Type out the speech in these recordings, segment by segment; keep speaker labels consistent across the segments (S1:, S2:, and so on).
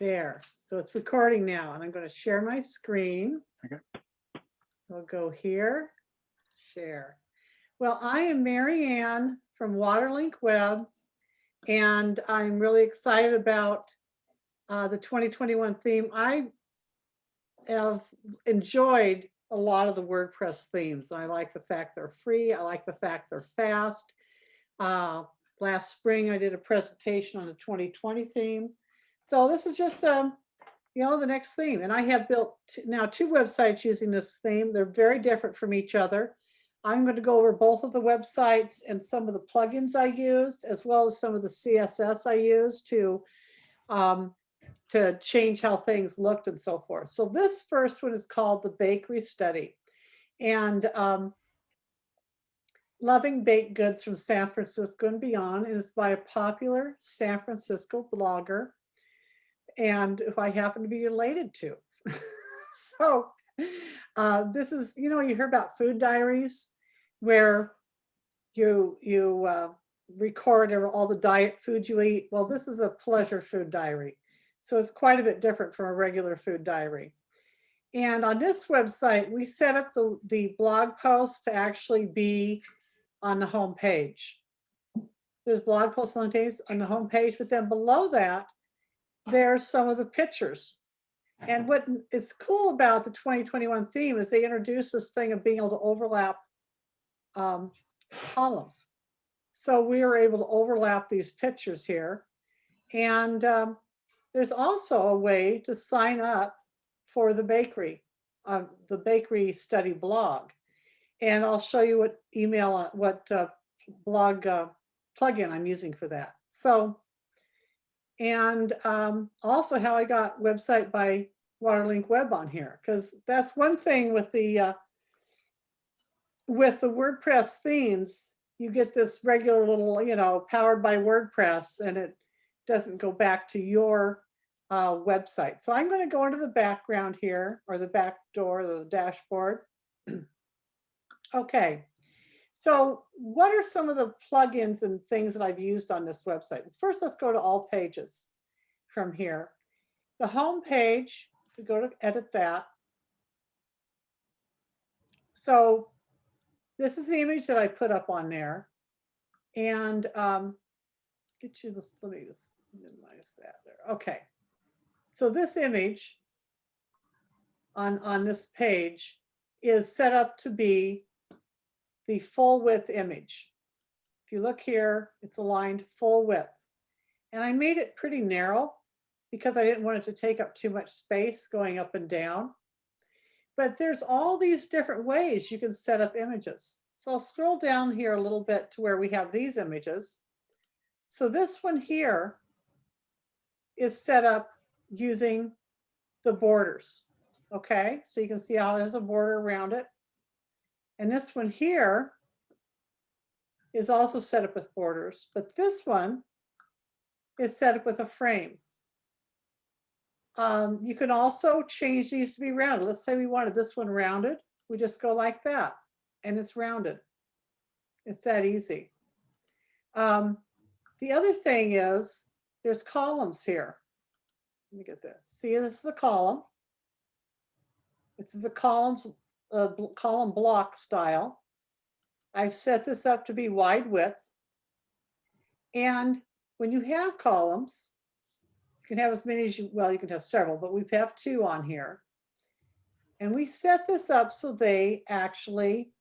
S1: There, so it's recording now and I'm going to share my screen.
S2: Okay.
S1: We'll go here, share. Well, I am Mary Ann from Waterlink Web and I'm really excited about uh, the 2021 theme. I have enjoyed a lot of the WordPress themes. I like the fact they're free. I like the fact they're fast. Uh, last spring, I did a presentation on the 2020 theme. So this is just, um, you know, the next theme. And I have built now two websites using this theme. They're very different from each other. I'm going to go over both of the websites and some of the plugins I used, as well as some of the CSS I used to um, to change how things looked and so forth. So this first one is called the Bakery Study. And um, Loving Baked Goods from San Francisco and Beyond is by a popular San Francisco blogger and if I happen to be related to. so uh, this is, you know, you hear about food diaries where you you uh, record all the diet food you eat. Well, this is a pleasure food diary. So it's quite a bit different from a regular food diary. And on this website, we set up the, the blog posts to actually be on the home page. There's blog posts on the on the home page, but then below that, there's some of the pictures. And what is cool about the 2021 theme is they introduced this thing of being able to overlap um, columns. So we are able to overlap these pictures here. And um, there's also a way to sign up for the bakery, uh, the bakery study blog. And I'll show you what email, uh, what uh, blog uh, plugin I'm using for that. So, and um, also how I got website by Waterlink Web on here, because that's one thing with the uh, with the WordPress themes, you get this regular little, you know, powered by WordPress, and it doesn't go back to your uh, website. So I'm going to go into the background here, or the back door, the dashboard. okay. So what are some of the plugins and things that I've used on this website? First, let's go to all pages from here. The home page, we go to edit that. So this is the image that I put up on there. And um, get you this, let me just minimize that there. Okay. So this image on, on this page is set up to be the full width image. If you look here, it's aligned full width. And I made it pretty narrow because I didn't want it to take up too much space going up and down. But there's all these different ways you can set up images. So I'll scroll down here a little bit to where we have these images. So this one here is set up using the borders. Okay, so you can see how it has a border around it. And this one here is also set up with borders, but this one is set up with a frame. Um, you can also change these to be rounded. Let's say we wanted this one rounded. We just go like that and it's rounded. It's that easy. Um, the other thing is there's columns here. Let me get this. See, this is a column. This is the columns, uh, column block style. I've set this up to be wide width. And when you have columns, you can have as many as you, well, you can have several, but we have two on here. And we set this up so they actually,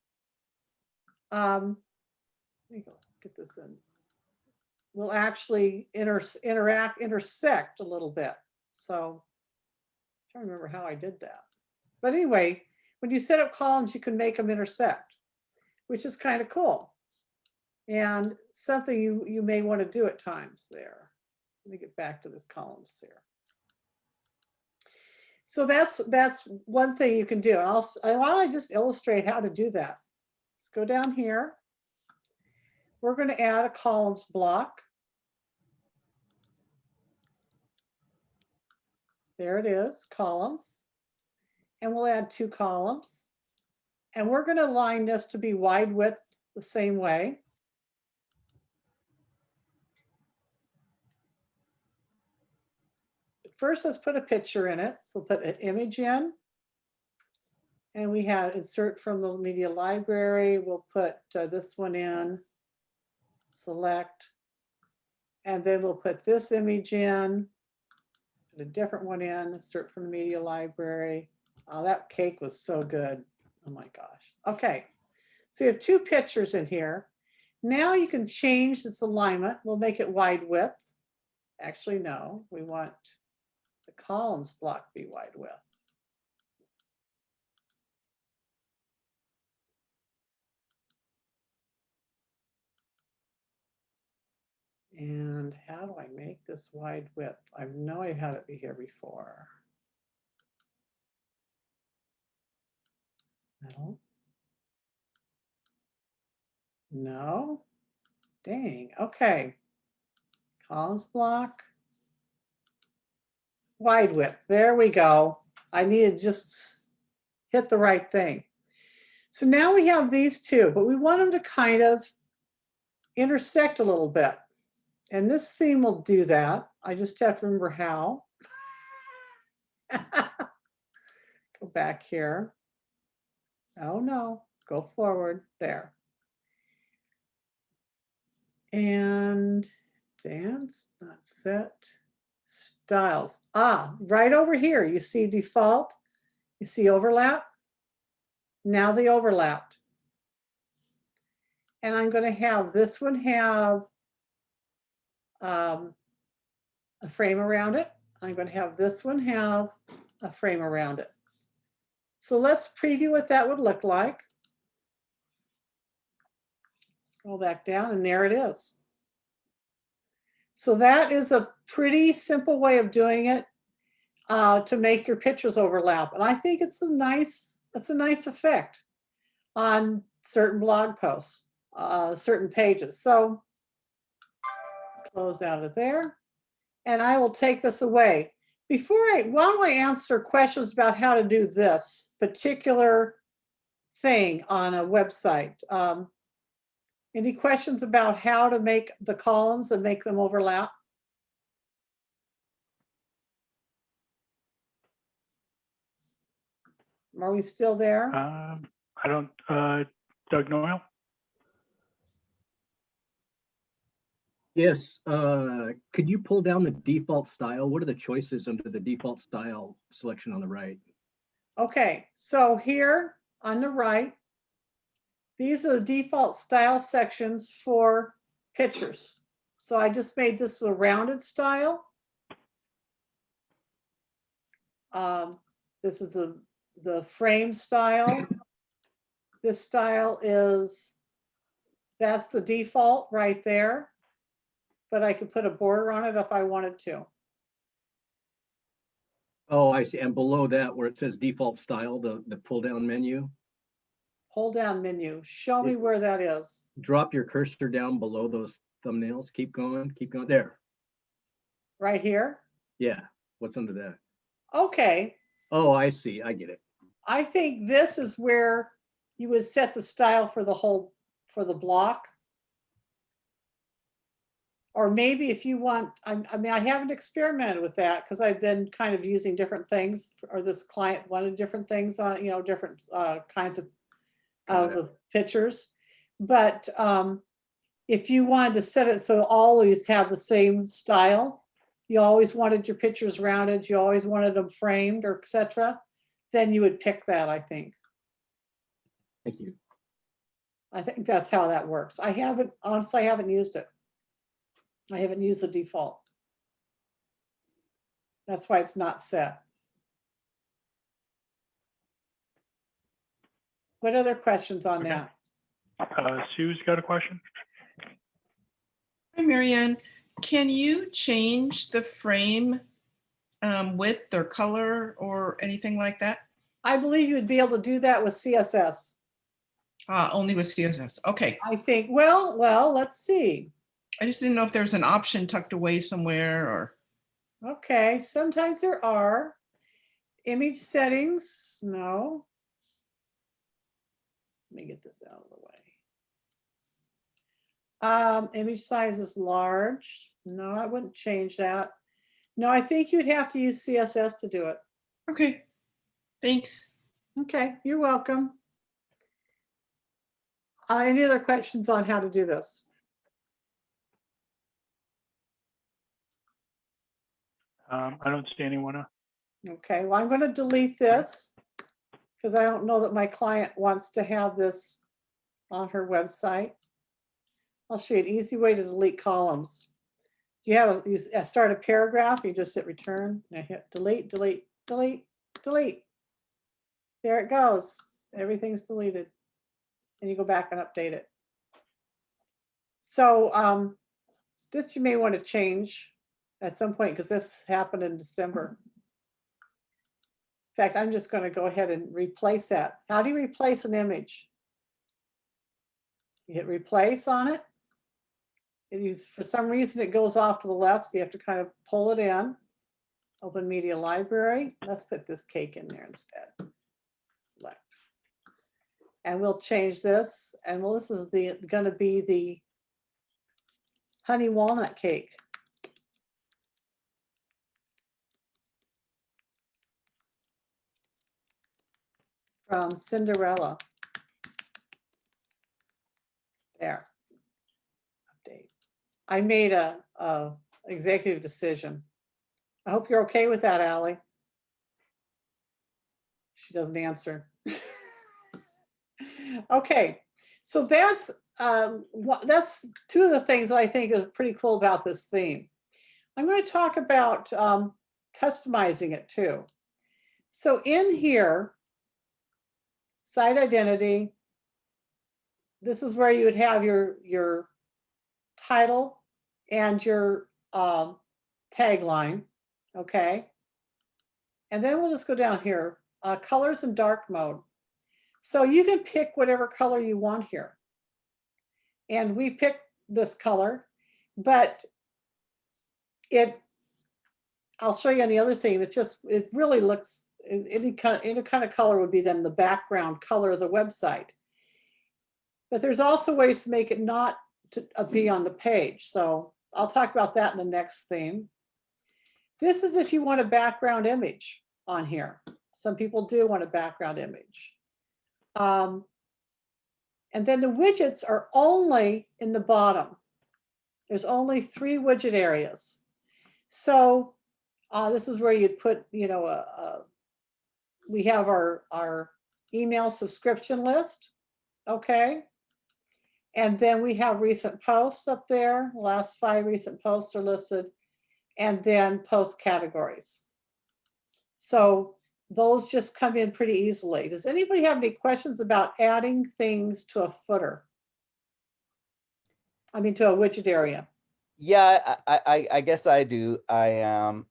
S1: um, let me go get this in, will actually inter interact, intersect a little bit. So trying to remember how I did that. But anyway, when you set up columns, you can make them intersect, which is kind of cool. And something you, you may want to do at times there. Let me get back to this columns here. So that's that's one thing you can do. I'll, I want to just illustrate how to do that. Let's go down here. We're going to add a columns block. There it is, columns. And we'll add two columns. And we're going to align this to be wide width the same way. first let's put a picture in it. So we'll put an image in. And we have insert from the media library. We'll put uh, this one in, select. And then we'll put this image in, put a different one in, insert from the media library. Oh, that cake was so good. Oh my gosh. Okay. So you have two pictures in here. Now you can change this alignment. We'll make it wide width. Actually, no, we want the columns block be wide width. And how do I make this wide width? I know I had it be here before. No. No. Dang, okay. Columns block. Wide width, there we go. I need to just hit the right thing. So now we have these two, but we want them to kind of intersect a little bit. And this theme will do that. I just have to remember how. Go back here. Oh no, go forward there. And dance, not set, styles. Ah, right over here, you see default, you see overlap. Now the overlapped. And I'm going to have this one have um, a frame around it. I'm going to have this one have a frame around it. So let's preview what that would look like. Scroll back down and there it is. So that is a pretty simple way of doing it uh, to make your pictures overlap. And I think it's a nice, it's a nice effect on certain blog posts, uh, certain pages. So close out of there. And I will take this away. Before I, don't I answer questions about how to do this particular thing on a website? Um, any questions about how to make the columns and make them overlap? Are we still there?
S2: Um, I don't, uh, Doug Noel?
S3: Yes, uh, could you pull down the default style? What are the choices under the default style selection on the right?
S1: Okay, so here on the right, these are the default style sections for pictures. So I just made this a rounded style. Um, this is the, the frame style. This style is, that's the default right there. But I could put a border on it if I wanted to.
S3: Oh, I see. And below that, where it says default style, the, the pull down menu,
S1: Pull down menu, show me where that is.
S3: drop your cursor down below those thumbnails. Keep going, keep going. There.
S1: Right here.
S3: Yeah. What's under that?
S1: Okay,
S3: Oh, I see. I get it.
S1: I think this is where you would set the style for the whole, for the block. Or maybe if you want, I, I mean, I haven't experimented with that because I've been kind of using different things or this client wanted different things on, you know, different uh, kinds of of the pictures. But um, if you wanted to set it so always have the same style, you always wanted your pictures rounded, you always wanted them framed or et cetera, then you would pick that, I think.
S3: Thank you.
S1: I think that's how that works. I haven't, honestly, I haven't used it. I haven't used the default. That's why it's not set. What other questions on
S2: Okay.
S1: that?
S2: Uh, Sue's got a question?
S4: Hi, Marianne. Can you change the frame um, width or color or anything like that?
S1: I believe you'd be able to do that with CSS.
S4: Uh, Only with CSS. Okay.
S1: I think, well, well, let's see.
S4: I just didn't know if there was an option tucked away somewhere or,
S1: Okay, sometimes there are. Image settings, no. Let me get this out of the way. Um, image size is large. No, I wouldn't change that. No, I think you'd have to use CSS to do it.
S4: Okay, thanks.
S1: Okay, you're welcome. Uh, Any other questions on how to do this?
S2: Um, I don't see anyone. uh,
S1: Okay, well, I'm going to delete this because I don't know that my client wants to have this on her website. I'll show you an easy way to delete columns. You have, a- you s- uh, start a paragraph, you just hit return, and I hit delete, delete, delete, delete. There it goes. Everything's deleted. And you go back and update it. So um, this you may want to change at some point because this happened in December. In fact, I'm just going to go ahead and replace that. How do you replace an image? You hit replace on it. You, for some reason, it goes off to the left, so you have to kind of pull it in. Open Media Library. Let's put this cake in there instead. Select. And we'll change this. And well, this is the, gonna be the honey walnut cake. From Cinderella. There. Update. I made a, a executive decision. I hope you're okay with that, Ally. She doesn't answer. Okay, so that's, um, what, that's two of the things that I think is pretty cool about this theme. I'm going to talk about, um, customizing it too. So in here, site identity. This is where you would have your, your title and your um, tagline, okay? And then we'll just go down here, uh, colors and dark mode. So you can pick whatever color you want here. And we picked this color, but it, I'll show you on the other thing, it's just, it really looks, any kind, of any kind of color would be then the background color of the website. But there's also ways to make it not to uh, be on the page. So I'll talk about that in the next theme. This is if you want a background image on here. Some people do want a background image. Um, and then the widgets are only in the bottom. There's only three widget areas. So uh, this is where you'd put, you know, a, a we have our, our email subscription list, okay? And then we have recent posts up there, last five recent posts are listed, and then post categories. So those just come in pretty easily. Does anybody have any questions about adding things to a footer? I mean, to a widget area?
S5: Yeah, I, I, I guess I do. I um,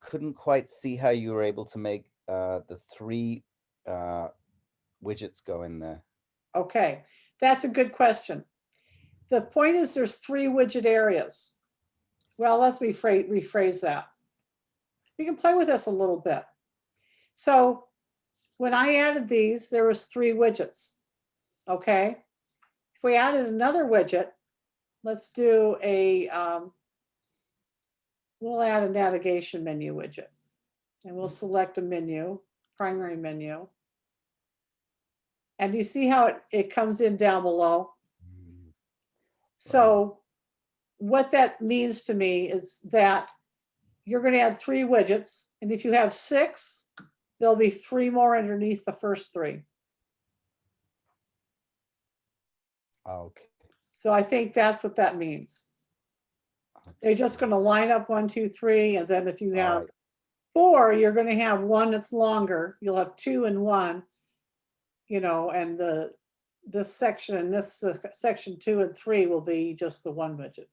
S5: couldn't quite see how you were able to make uh, the three uh, widgets go in there.
S1: Okay, that's a good question. The point is there's three widget areas. Well, let's rephrase, rephrase that. We can play with this a little bit. So when I added these, there was three widgets. Okay. If we added another widget, let's do a, um, we'll add a navigation menu widget. And we'll select a menu, primary menu. And you see how it, it comes in down below? So what that means to me is that you're going to add three widgets. And if you have six, there'll be three more underneath the first three.
S5: Okay.
S1: So I think that's what that means. They're just going to line up one, two, three, and then if you have
S5: Alright.
S1: Four, you're going to have one that's longer. You'll have two and one, you know, and the, this section and this uh, section two and three will be just the one widget.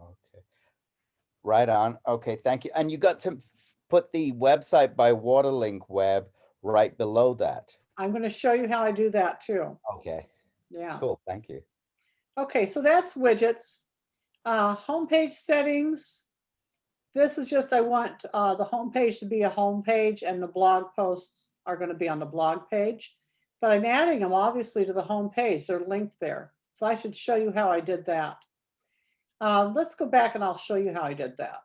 S5: Okay. Right on. Okay, thank you. And you got to put the website by Waterlink web right below that.
S1: I'm going to show you how I do that too.
S5: Okay,
S1: Yeah.
S5: cool. Thank you.
S1: Okay, so that's widgets. Uh, homepage settings. This is just, I want uh, the homepage to be a homepage and the blog posts are going to be on the blog page. But I'm adding them obviously to the homepage. They're linked there. So I should show you how I did that. Um, let's go back and I'll show you how I did that.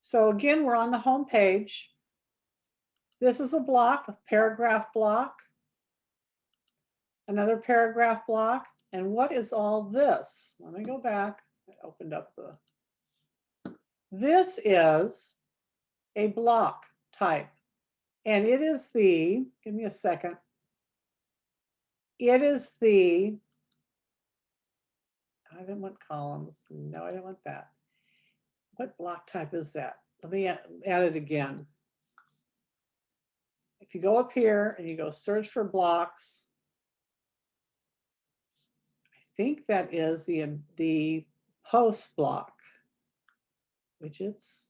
S1: So again, we're on the home page. This is a block, a paragraph block. Another paragraph block. And what is all this? Let me go back. I opened up the. This is a block type. And it is the, give me a second. It is the, I didn't want columns. No, I didn't want that. What block type is that? Let me add it again. If you go up here and you go search for blocks. I think that is the, the post block. Widgets.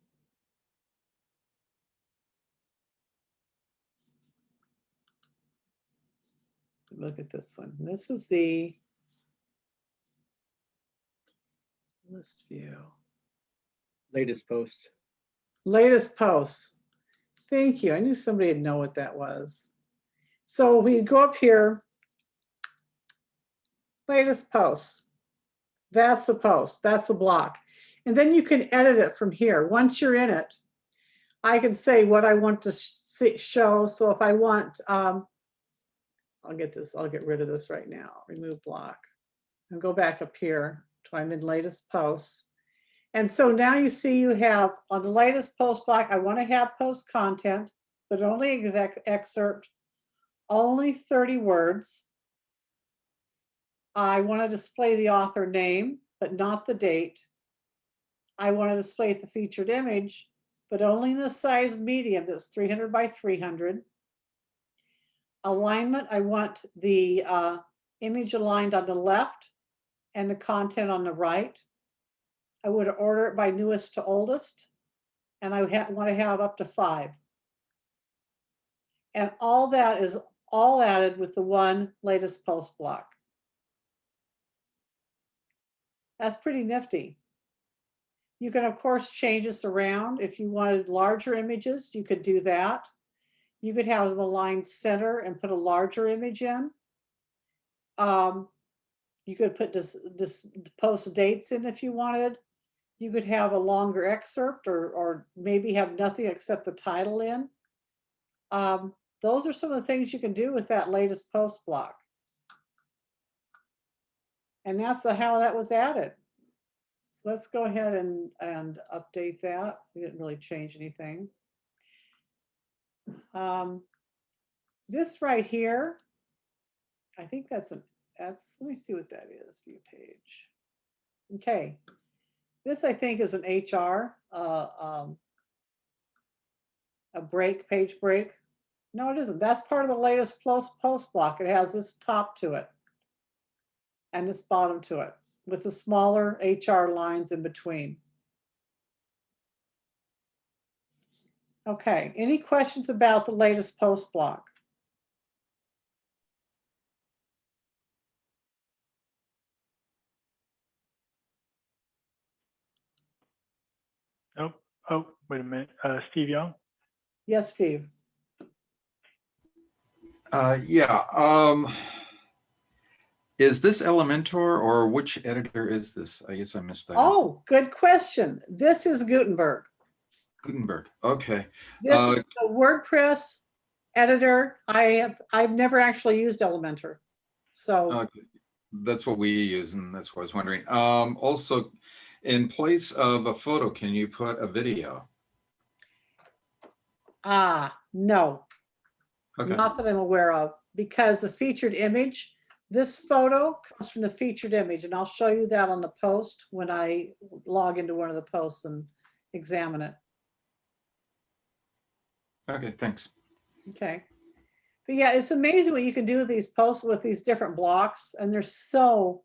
S1: Look at this one. This is the list view.
S3: Latest post.
S1: Latest posts. Thank you. I knew somebody would know what that was. So we go up here. Latest posts. That's the post. That's the block. And then you can edit it from here. Once you're in it, I can say what I want to see, show. So if I want, um, I'll get this, I'll get rid of this right now. Remove block. And go back up here to I'm in latest posts. And so now you see you have on the latest post block, I want to have post content, but only exec excerpt, only 30 words. I want to display the author name, but not the date. I want to display the featured image, but only in a size medium that's 300 by 300. Alignment, I want the uh, image aligned on the left and the content on the right. I would order it by newest to oldest. And I want to have up to five. And all that is all added with the one latest post block. That's pretty nifty. You can, of course, change this around. If you wanted larger images, you could do that. You could have them aligned center and put a larger image in. Um, you could put this, this post dates in if you wanted. You could have a longer excerpt or, or maybe have nothing except the title in. Um, those are some of the things you can do with that latest post block. And that's how that was added. Let's go ahead and, and update that. We didn't really change anything. Um, this right here, I think that's an, that's, let me see what that is, view page. Okay, this I think is an HR, uh, um, a break, page break. No, it isn't. That's part of the latest post, post block. It has this top to it and this bottom to it with the smaller HR lines in between. Okay, any questions about the latest post block?
S2: Oh, oh, wait a minute. Uh, Steve Young?
S1: Yes, Steve?
S6: Uh, yeah, um, is this Elementor or which editor is this? I guess I missed that.
S1: Oh, good question. This is Gutenberg.
S6: Gutenberg, okay.
S1: This is
S6: Uh,
S1: the WordPress editor. I have, I've never actually used Elementor. So,
S6: Okay, That's what we use and that's what I was wondering. Um, also, in place of a photo, can you put a video?
S1: ah, no,
S6: Okay,
S1: not that I'm aware of, because a featured image, this photo comes from the featured image, and I'll show you that on the post when I log into one of the posts and examine it.
S6: okay, thanks.
S1: Okay. But yeah, it's amazing what you can do with these posts with these different blocks, and there's so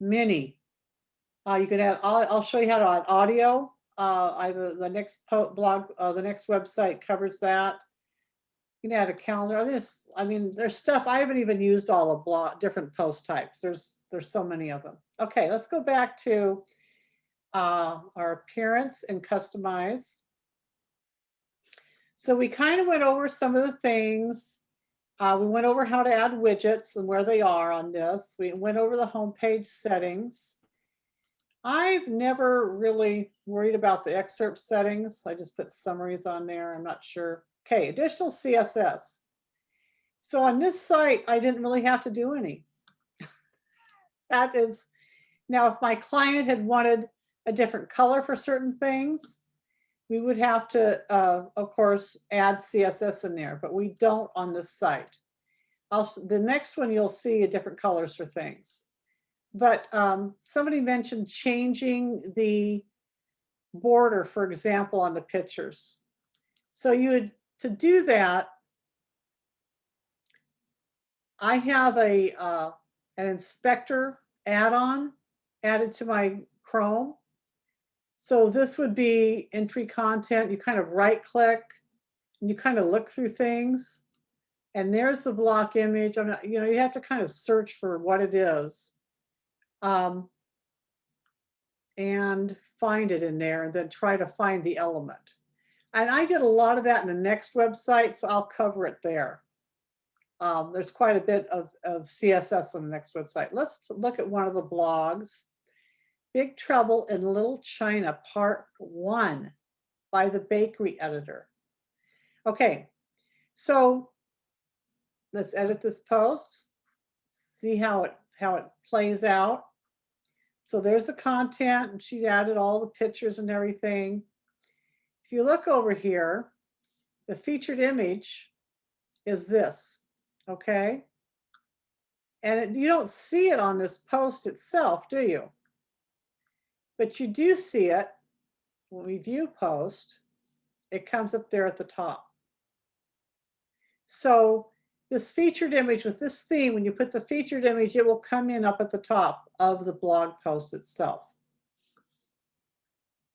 S1: many. Uh, you can add, I'll, I'll show you how to add audio. Uh, I have a- the next blog, uh, the next website covers that. You can add a calendar. I mean, it's, I mean, there's stuff, I haven't even used all the block, different post types. There's, there's so many of them. Okay, let's go back to uh, our appearance and customize. So we kind of went over some of the things. Uh, we went over how to add widgets and where they are on this. We went over the homepage settings. I've never really worried about the excerpt settings. I just put summaries on there. I'm not sure. Okay, additional CSS. So on this site, I didn't really have to do any. That is, now if my client had wanted a different color for certain things, we would have to, uh, of course, add CSS in there, but we don't on this site. I'll, the next one, you'll see a different colors for things. But um, somebody mentioned changing the border, for example, on the pictures. So you would, to do that, I have a, uh, an inspector add-on added to my Chrome. So this would be entry content. You kind of right click and you kind of look through things. And there's the block image. I'm not, you know, you have to kind of search for what it is. Um, and find it in there and then try to find the element. And I did a lot of that in the next website, so I'll cover it there. Um, there's quite a bit of, of CSS on the next website. Let's look at one of the blogs. Big Trouble in Little China, Part One by the Bakery Editor. Okay, so let's edit this post. See how it how it plays out. So there's the content and she added all the pictures and everything. If you look over here, the featured image is this, okay? And it- you don't see it on this post itself, do you? But you do see it when we view post, it comes up there at the top. So this featured image with this theme, when you put the featured image, it will come in up at the top of the blog post itself.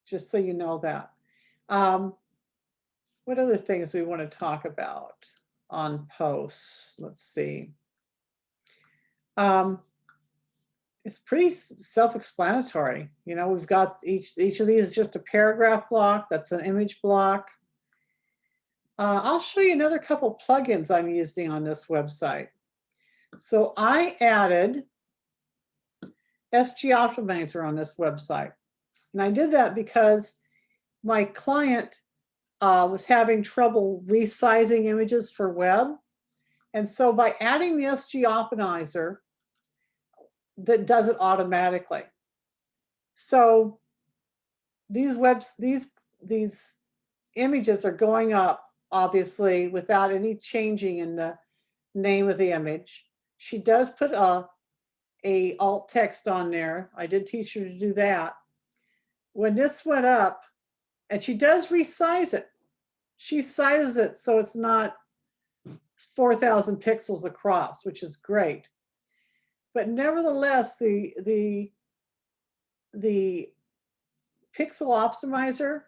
S1: Just so you know that. Um, what other things we want to talk about on posts? Let's see. Um, it's pretty self-explanatory. You know, we've got each, each of these is just a paragraph block. That's an image block. Uh, I'll show you another couple plugins I'm using on this website. So I added SG Optimizer on this website. And I did that because my client uh, was having trouble resizing images for web. And so by adding the SG Optimizer, that does it automatically. So these webs, these, these images are going up obviously without any changing in the name of the image. She does put a, a alt text on there. I did teach her to do that. When this went up, and she does resize it. She sizes it so it's not 4,000 pixels across, which is great. But nevertheless, the, the, the pixel optimizer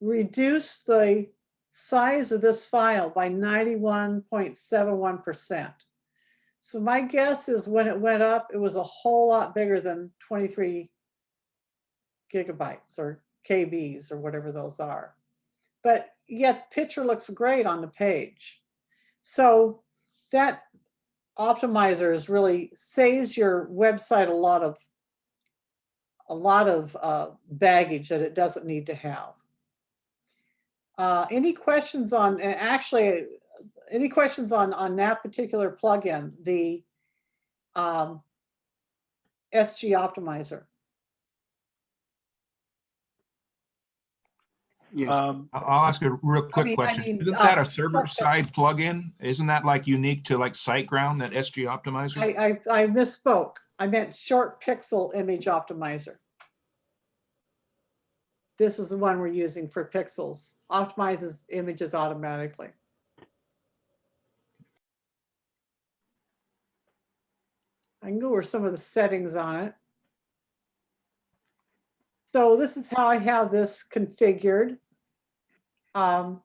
S1: reduced the size of this file by 91.71%. So my guess is when it went up, it was a whole lot bigger than 23 gigabytes or KBs or whatever those are. But yet the picture looks great on the page. So that optimizer is really saves your website a lot of a lot of uh, baggage that it doesn't need to have. Uh, any questions on, actually, any questions on, on that particular plugin, the um, SG Optimizer?
S7: Yes,
S2: Um,
S7: I- I'll ask a real quick
S1: I
S7: question.
S1: mean,
S7: Isn't
S1: uh,
S7: that a server-side plugin? Isn't that like unique to like SiteGround, that SG Optimizer?
S1: I, I, I misspoke. I meant ShortPixel image optimizer. This is the one we're using for pixels, optimizes images automatically. I can go over some of the settings on it. So this is how I have this configured. Um,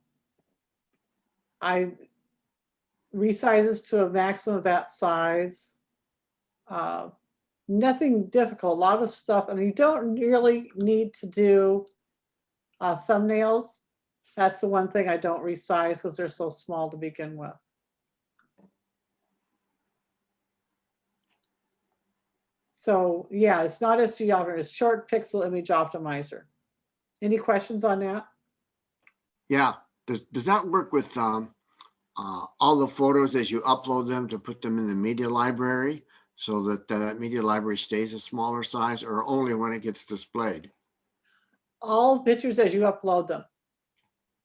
S1: I resizes to a maximum of that size. Uh, Nothing difficult, a lot of stuff, and you don't really need to do uh, thumbnails. That's the one thing I don't resize because they're so small to begin with. So yeah, it's not SG optimizer, it's ShortPixel image optimizer. Any questions on that?
S8: Yeah, does, does that work with, um, uh, all the photos as you upload them to put them in the media library? So that that media library stays a smaller size or only when it gets displayed?
S1: All pictures as you upload them.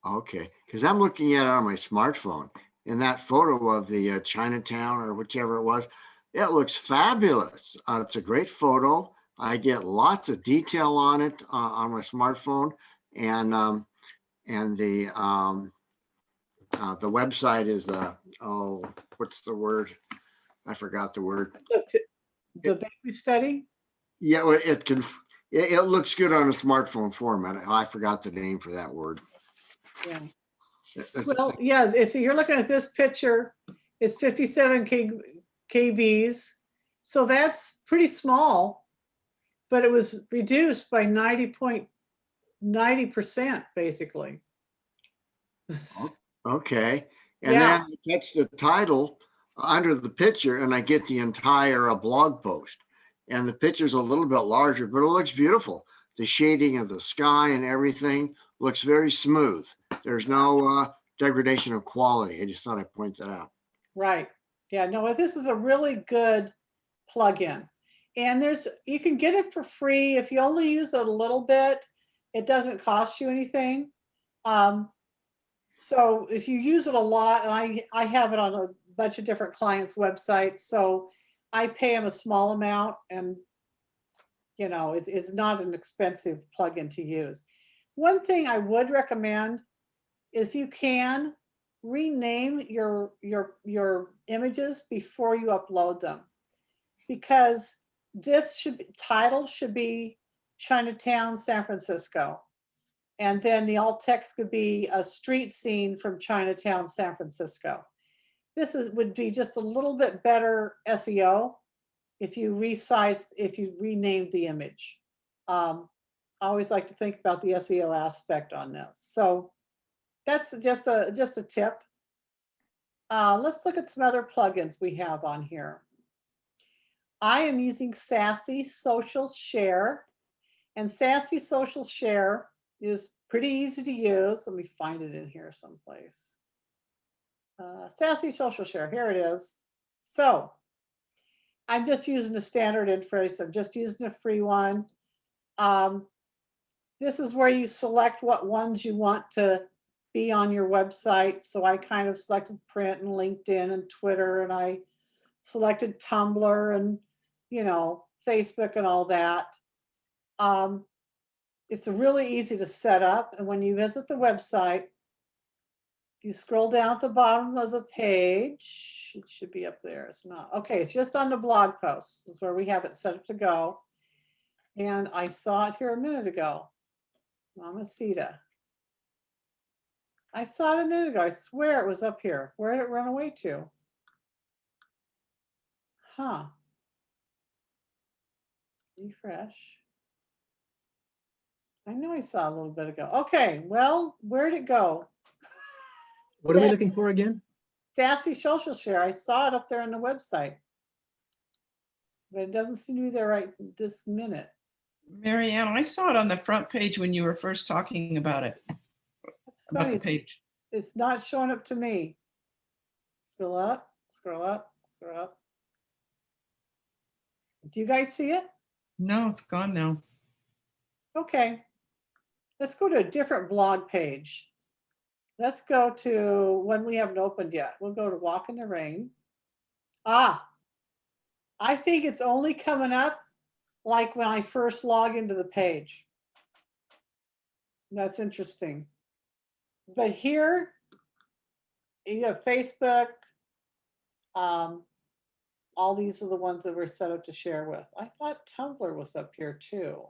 S8: Okay, because I'm looking at it on my smartphone and that photo of the uh, Chinatown or whichever it was, it looks fabulous. Uh, it's a great photo. I get lots of detail on it uh, on my smartphone and um, and the um, uh, the website is uh, oh what's the word? I forgot the word.
S1: The the baby study?
S8: Yeah, well, it can. It, it looks good on a smartphone format. I forgot the name for that word.
S1: Yeah. Well, yeah, if you're looking at this picture, it's 57 K, KBs. So that's pretty small, but it was reduced by 90 point, 90% basically.
S8: Okay, and
S1: Yeah.
S8: then that's the title under the picture and I get the entire uh, blog post. And the picture's a little bit larger, but it looks beautiful. The shading of the sky and everything looks very smooth. There's no uh, degradation of quality. I just thought I'd point that out.
S1: Right. Yeah, no, this is a really good plugin. And there's, you can get it for free if you only use it a little bit. It doesn't cost you anything. Um, so if you use it a lot, and I, I have it on a bunch of different clients' websites, so I pay them a small amount and you know, it's, it's not an expensive plugin to use. One thing I would recommend, if you can, rename your your your images before you upload them because this should be title should be Chinatown, San Francisco. And then the alt text could be a street scene from Chinatown, San Francisco. This is would be just a little bit better SEO if you resized, if you renamed the image. Um, I always like to think about the SEO aspect on this. So that's just a just a tip. Uh, let's look at some other plugins we have on here. I am using Sassy Social Share, and Sassy Social Share is pretty easy to use. Let me find it in here someplace. Uh, Sassy Social Share, here it is. So I'm just using the standard interface. I'm just using a free one. Um, this is where you select what ones you want to be on your website. So I kind of selected print and LinkedIn and Twitter and I selected Tumblr and, you know, Facebook and all that. Um, it's really easy to set up. And when you visit the website, you scroll down at the bottom of the page, it should be up there. It's not. Okay, it's just on the blog posts is where we have it set up to go. And I saw it here a minute ago. Mamacita. I saw it a minute ago. I swear it was up here. Where did it run away to? Huh. Refresh. I know I saw a little bit ago. Okay, well, where'd it go?
S3: What are we looking for again?
S1: Sassy Social Share. I saw it up there on the website. But it doesn't seem to be there right this minute.
S4: Marianne, I saw it on the front page when you were first talking about it,
S1: It's
S4: about
S1: funny,
S4: the page.
S1: it's not showing up to me. Scroll up, scroll up, scroll up. Do you guys see it?
S4: No, it's gone now.
S1: Okay. Let's go to a different blog page. Let's go to one we haven't opened yet. We'll go to Walk in the Rain. Ah, I think it's only coming up like when I first log into the page. That's interesting. But here, you have Facebook. Um, all these are the ones that we're set up to share with. I thought Tumblr was up here too.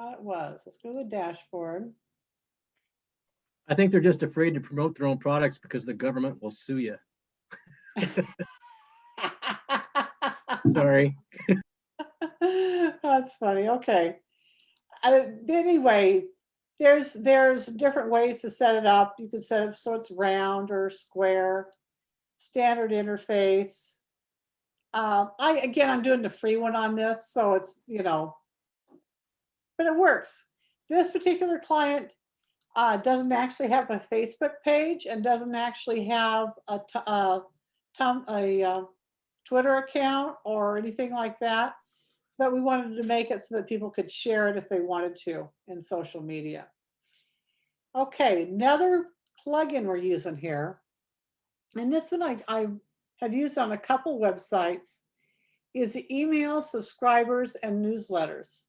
S1: Thought it was. Let's go to the dashboard.
S3: I think they're just afraid to promote their own products because the government will sue you. Sorry.
S1: That's funny. Okay. Uh, anyway, there's there's different ways to set it up. You can set it so it's round or square, standard interface. Um, I, again, I'm doing the free one on this, so it's, you know, but it works. This particular client uh, doesn't actually have a Facebook page and doesn't actually have a, a, tom- a uh, Twitter account or anything like that. But we wanted to make it so that people could share it if they wanted to in social media. Okay, another plugin we're using here. And this one I, I have used on a couple websites is the email subscribers and newsletters.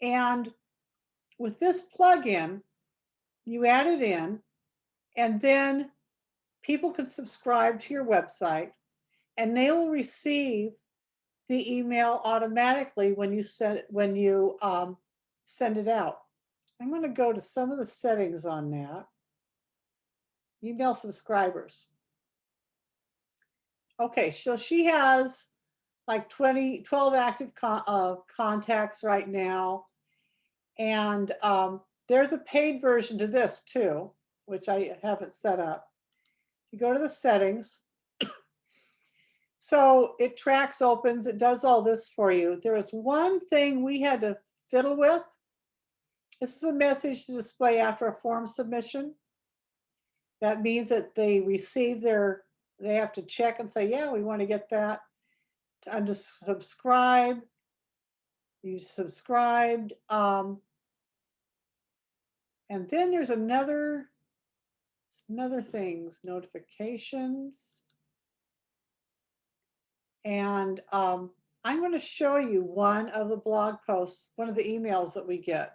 S1: And with this plugin, you add it in and then people can subscribe to your website and they will receive the email automatically when you send when you um, send it out. I'm going to go to some of the settings on that. Email subscribers. Okay, so she has like 20, 12 active con- uh, contacts right now. And um, there's a paid version to this too, which I haven't set up. You go to the settings. So it tracks opens, it does all this for you. There is one thing we had to fiddle with. This is a message to display after a form submission. That means that they receive their, they have to check and say, yeah, we want to get that. To unsubscribe. You subscribed. Um, and then there's another, some other things, notifications. And um, I'm going to show you one of the blog posts, one of the emails that we get.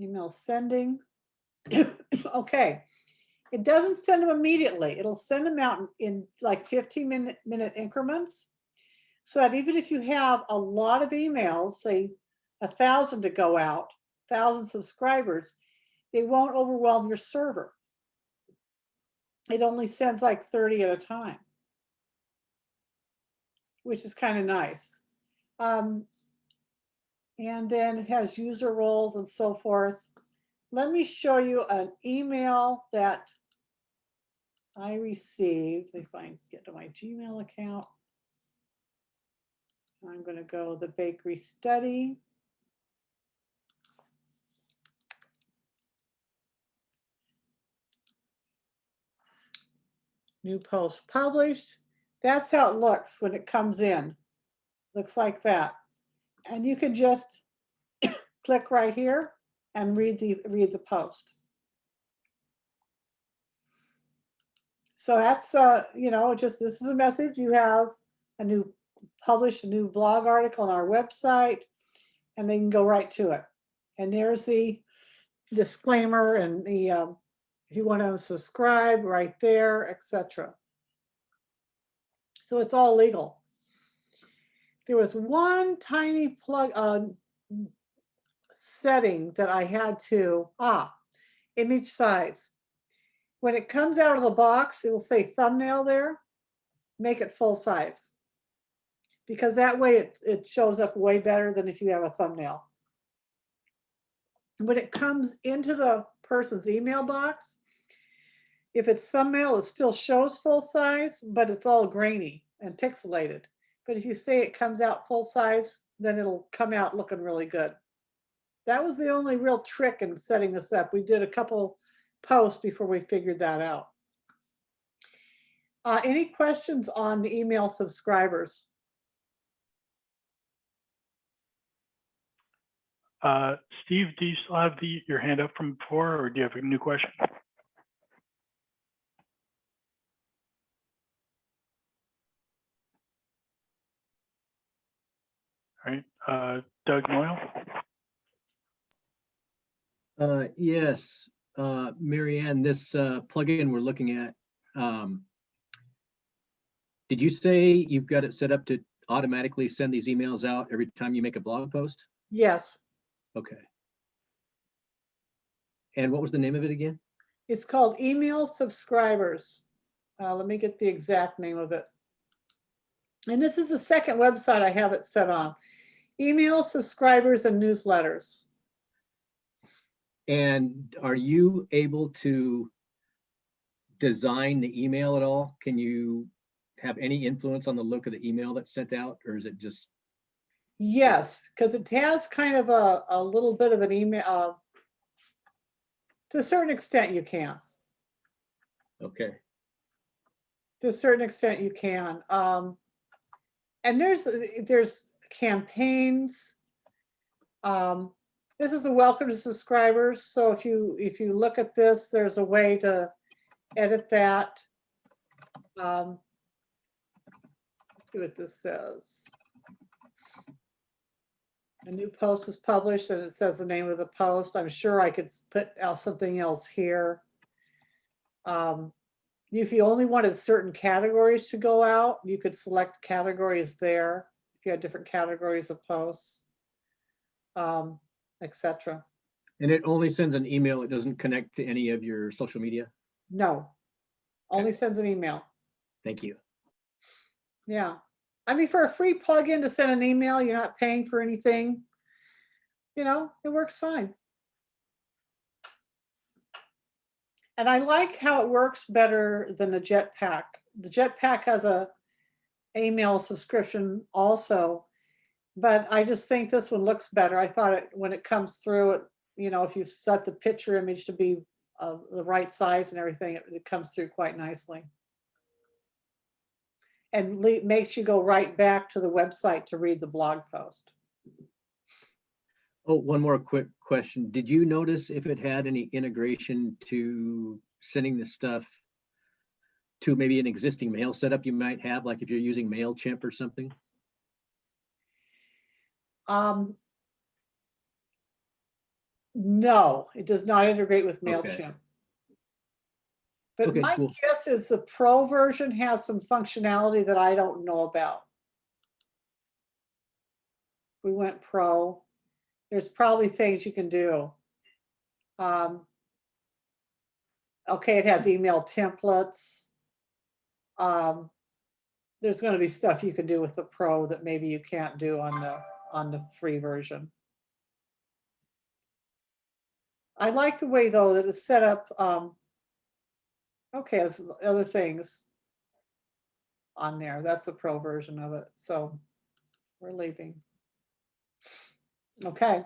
S1: Email sending. okay. It doesn't send them immediately. It'll send them out in, in like 15 minute, minute increments. So that even if you have a lot of emails, say a thousand to go out, thousand subscribers, they won't overwhelm your server. It only sends like 30 at a time which is kind of nice. Um, and then it has user roles and so forth. Let me show you an email that I received. If I get to my Gmail account. I'm going to go the bakery study. New post published. That's how it looks when it comes in. Looks like that. And you can just click right here and read the read the post. So that's uh, you know, just this is a message. You have a new published a new blog article on our website, and they can go right to it. And there's the disclaimer and the um, if you want to subscribe right there, etc. So it's all legal. There was one tiny plug uh, setting that I had to, ah, image size. When it comes out of the box, it'll say thumbnail there, make it full size. Because that way it, it shows up way better than if you have a thumbnail. When it comes into the person's email box, if it's thumbnail, it still shows full size, but it's all grainy and pixelated. But if you say it comes out full size, then it'll come out looking really good. That was the only real trick in setting this up. We did a couple posts before we figured that out. Uh, any questions on the email subscribers?
S2: Uh, Steve, do you still have the, your hand up from before, or do you have a new question? All right, uh, Doug Moyle?
S3: Uh, yes, uh, Mary Ann, this, uh, plugin we're looking at, um, did you say you've got it set up to automatically send these emails out every time you make a blog post?
S1: Yes,
S3: Okay. And what was the name of it again?
S1: it's called email subscribers. Uh, let me get the exact name of it. And this is the second website I have it set on. Email subscribers and newsletters.
S3: And are you able to design the email at all? Can you have any influence on the look of the email that's sent out, or is it just,
S1: Yes, because it has kind of a, a little bit of an email. uh, To a certain extent you can,
S3: okay,
S1: to a certain extent you can. Um, And there's, there's campaigns. Um, This is a welcome to subscribers, so if you, if you look at this, there's a way to edit that. Um, let's See what this says. A new post is published and it says the name of the post. I'm sure I could put something else here. Um, If you only wanted certain categories to go out, you could select categories there. If you had different categories of posts. Um, et cetera.
S3: and it only sends an email, it doesn't connect to any of your social media?
S1: No. Only sends an email.
S3: Thank you.
S1: Yeah. I mean, for a free plugin to send an email, you're not paying for anything. You know, it works fine. And I like how it works better than the Jetpack. The Jetpack has a email subscription also. But I just think this one looks better. I thought it, when it comes through, it, you know, if you set the picture image to be of the right size and everything, it, it comes through quite nicely and makes you go right back to the website to read the blog post.
S3: Oh, one more quick question. Did you notice if it had any integration to sending the stuff to maybe an existing mail setup you might have, like if you're using MailChimp or something?
S1: Um, no, it does not integrate with
S3: Okay.
S1: But
S3: Okay,
S1: my
S3: cool.
S1: guess is the pro version has some functionality that I don't know about. We went pro. There's probably things you can do. Um, okay, it has email templates. Um, there's going to be stuff you can do with the pro that maybe you can't do on the on the free version. I like the way though that it's set up. Um, okay, as other things on there. That's the pro version of it. So we're leaving. Okay.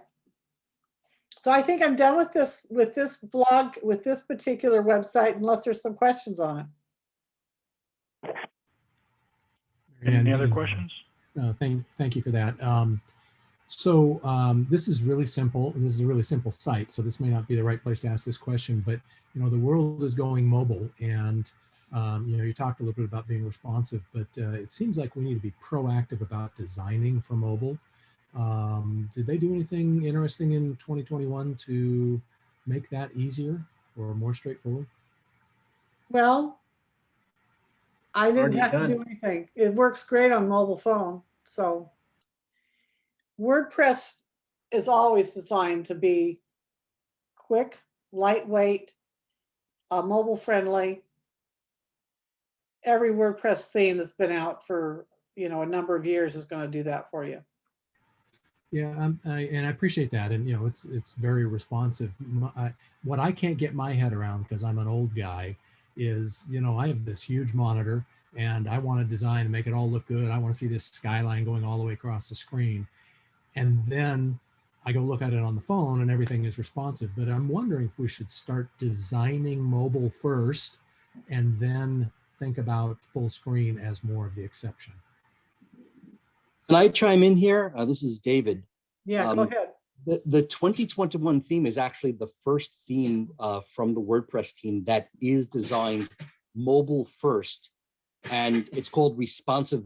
S1: So I think I'm done with this with this blog with this particular website unless there's some questions on it.
S2: Any
S9: And,
S2: other
S9: uh,
S2: questions?
S9: Uh, thank, thank you for that. Um, so um, this is really simple. This is a really simple site. So this may not be the right place to ask this question, but you know the world is going mobile, and um, you know you talked a little bit about being responsive, but uh, it seems like we need to be proactive about designing for mobile. Um, did they do anything interesting in 2021 to make that easier or more straightforward?
S1: Well, I didn't
S3: Already
S1: have to do anything. It works great on mobile phone, so. WordPress is always designed to be quick, lightweight, uh, mobile friendly. Every WordPress theme that's been out for, you know, a number of years is going to do that for you.
S9: Yeah, I, and I appreciate that, and you know, it's it's very responsive. My, I, what I can't get my head around because I'm an old guy is, you know, I have this huge monitor, and I want to design and make it all look good. I want to see this skyline going all the way across the screen, and then I go look at it on the phone, and everything is responsive. But I'm wondering if we should start designing mobile first, and then think about full screen as more of the exception.
S10: Can I chime in here? Uh, this is David.
S1: Yeah, go
S10: Um,
S1: ahead.
S10: The, the 2021 theme is actually the first theme uh, from the WordPress team that is designed mobile first. And it's called responsive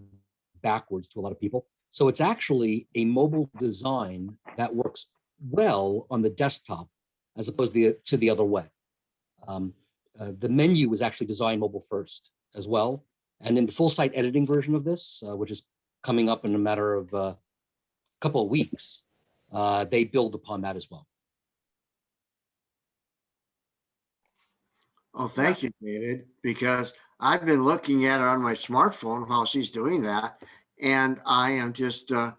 S10: backwards to a lot of people. So it's actually a mobile design that works well on the desktop as opposed to the, to the other way. Um, uh, the menu was actually designed mobile first as well. And in the full site editing version of this, uh, which is coming up in a matter of a uh, couple of weeks, uh, they build upon that as well.
S8: Oh, thank you, David, because I've been looking at it on my smartphone while she's doing that. And I am just uh,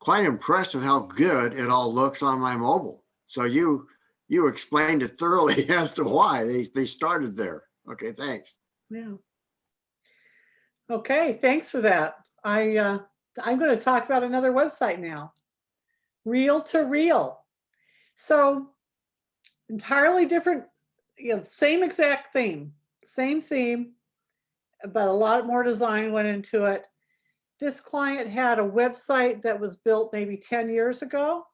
S8: quite impressed with how good it all looks on my mobile. So you, you explained it thoroughly as to why they, they started there. Okay, thanks.
S1: Yeah. Okay, thanks for that. I, uh, I'm going to talk about another website now. Real to Real. So entirely different, you know, same exact theme, same theme, but a lot more design went into it. This client had a website that was built maybe 10 years ago.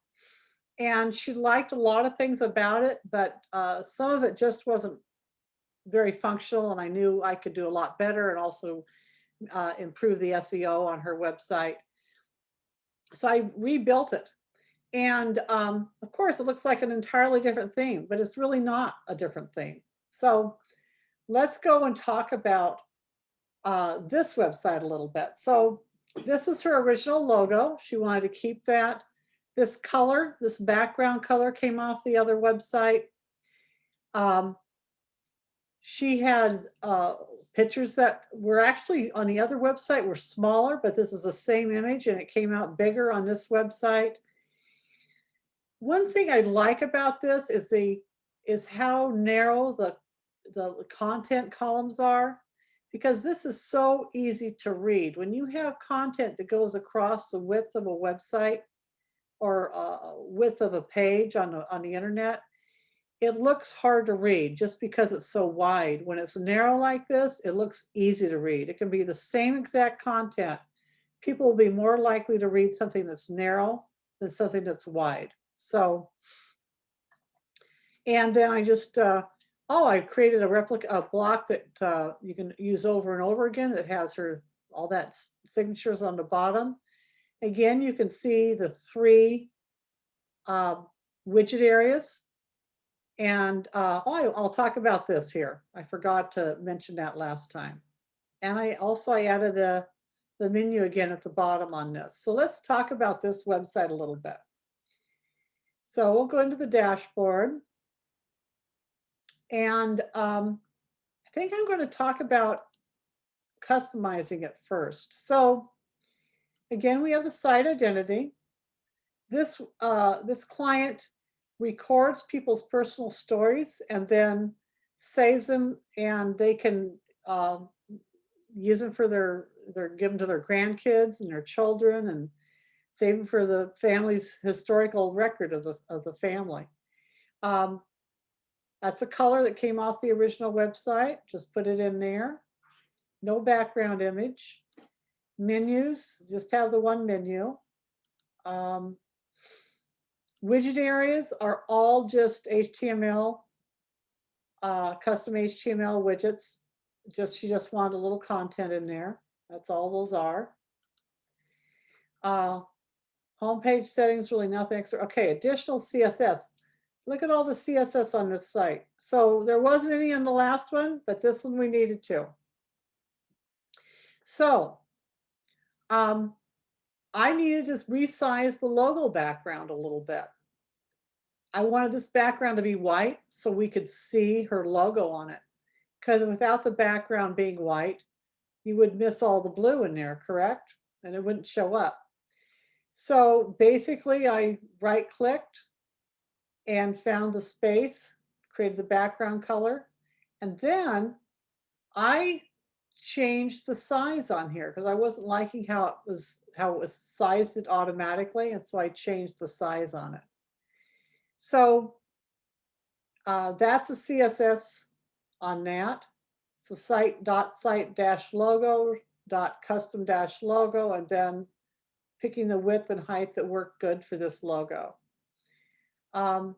S1: And she liked a lot of things about it, but uh, some of it just wasn't very functional. And I knew I could do a lot better and also uh, improve the SEO on her website. So I rebuilt it. And um, of course, it looks like an entirely different theme, but it's really not a different theme. So let's go and talk about uh, this website a little bit. So this was her original logo. She wanted to keep that. This color, this background color came off the other website. Um, she has uh, pictures that were actually on the other website were smaller, but this is the same image and it came out bigger on this website. One thing I like about this is the is how narrow the the content columns are because this is so easy to read. When you have content that goes across the width of a website or uh, width of a page on, the- on the internet, it looks hard to read just because it's so wide. When it's narrow like this, it looks easy to read. It can be the same exact content. People will be more likely to read something that's narrow than something that's wide. So, and then I just, uh, oh, I created a replica, a block that uh, you can use over and over again that has her, all that signatures on the bottom. Again, you can see the three um, widget areas. And uh, oh, I'll talk about this here. I forgot to mention that last time. And I also I added a, the menu again at the bottom on this. So let's talk about this website a little bit. So we'll go into the dashboard. And um, I think I'm going to talk about customizing it first. So again, we have the site identity. This, uh, this client records people's personal stories and then saves them and they can um, use them for their, their, give them to their grandkids and their children and save them for the family's historical record of the, of the family. Um, that's a color that came off the original website. Just put it in there. No background image. Menus, just have the one menu. Um, widget areas are all just HTML, uh, custom HTML widgets. Just she just wanted a little content in there. That's all those are. Uh, homepage settings, really nothing extra. Okay, additional CSS. Look at all the CSS on this site. So there wasn't any in the last one, but this one we needed to. So um, I needed to resize the logo background a little bit. I wanted this background to be white so we could see her logo on it. Because without the background being white, you would miss all the blue in there, correct? And it wouldn't show up. So basically I right clicked and found the space, created the background color. And then I changed the size on here because I wasn't liking how it was, how it was sized it automatically. And so I changed the size on it. So uh, that's the CSS on that. So site dot site dash logo dot custom dash logo and then picking the width and height that work good for this logo. Um,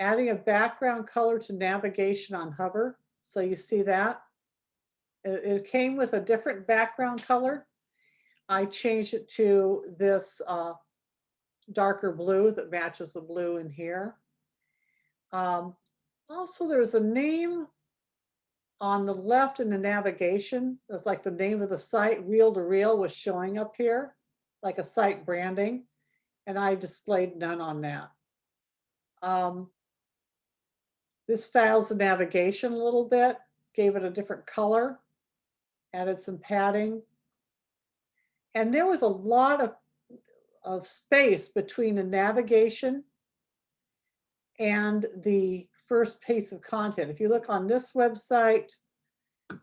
S1: adding a background color to navigation on hover. So you see that. It, it came with a different background color. I changed it to this uh, darker blue that matches the blue in here. Um, also, there's a name on the left in the navigation. That's like the name of the site, reel to reel was showing up here, like a site branding. And I displayed none on that. Um, this styles the navigation a little bit, gave it a different color, added some padding. And there was a lot of, of space between the navigation and the first piece of content. If you look on this website,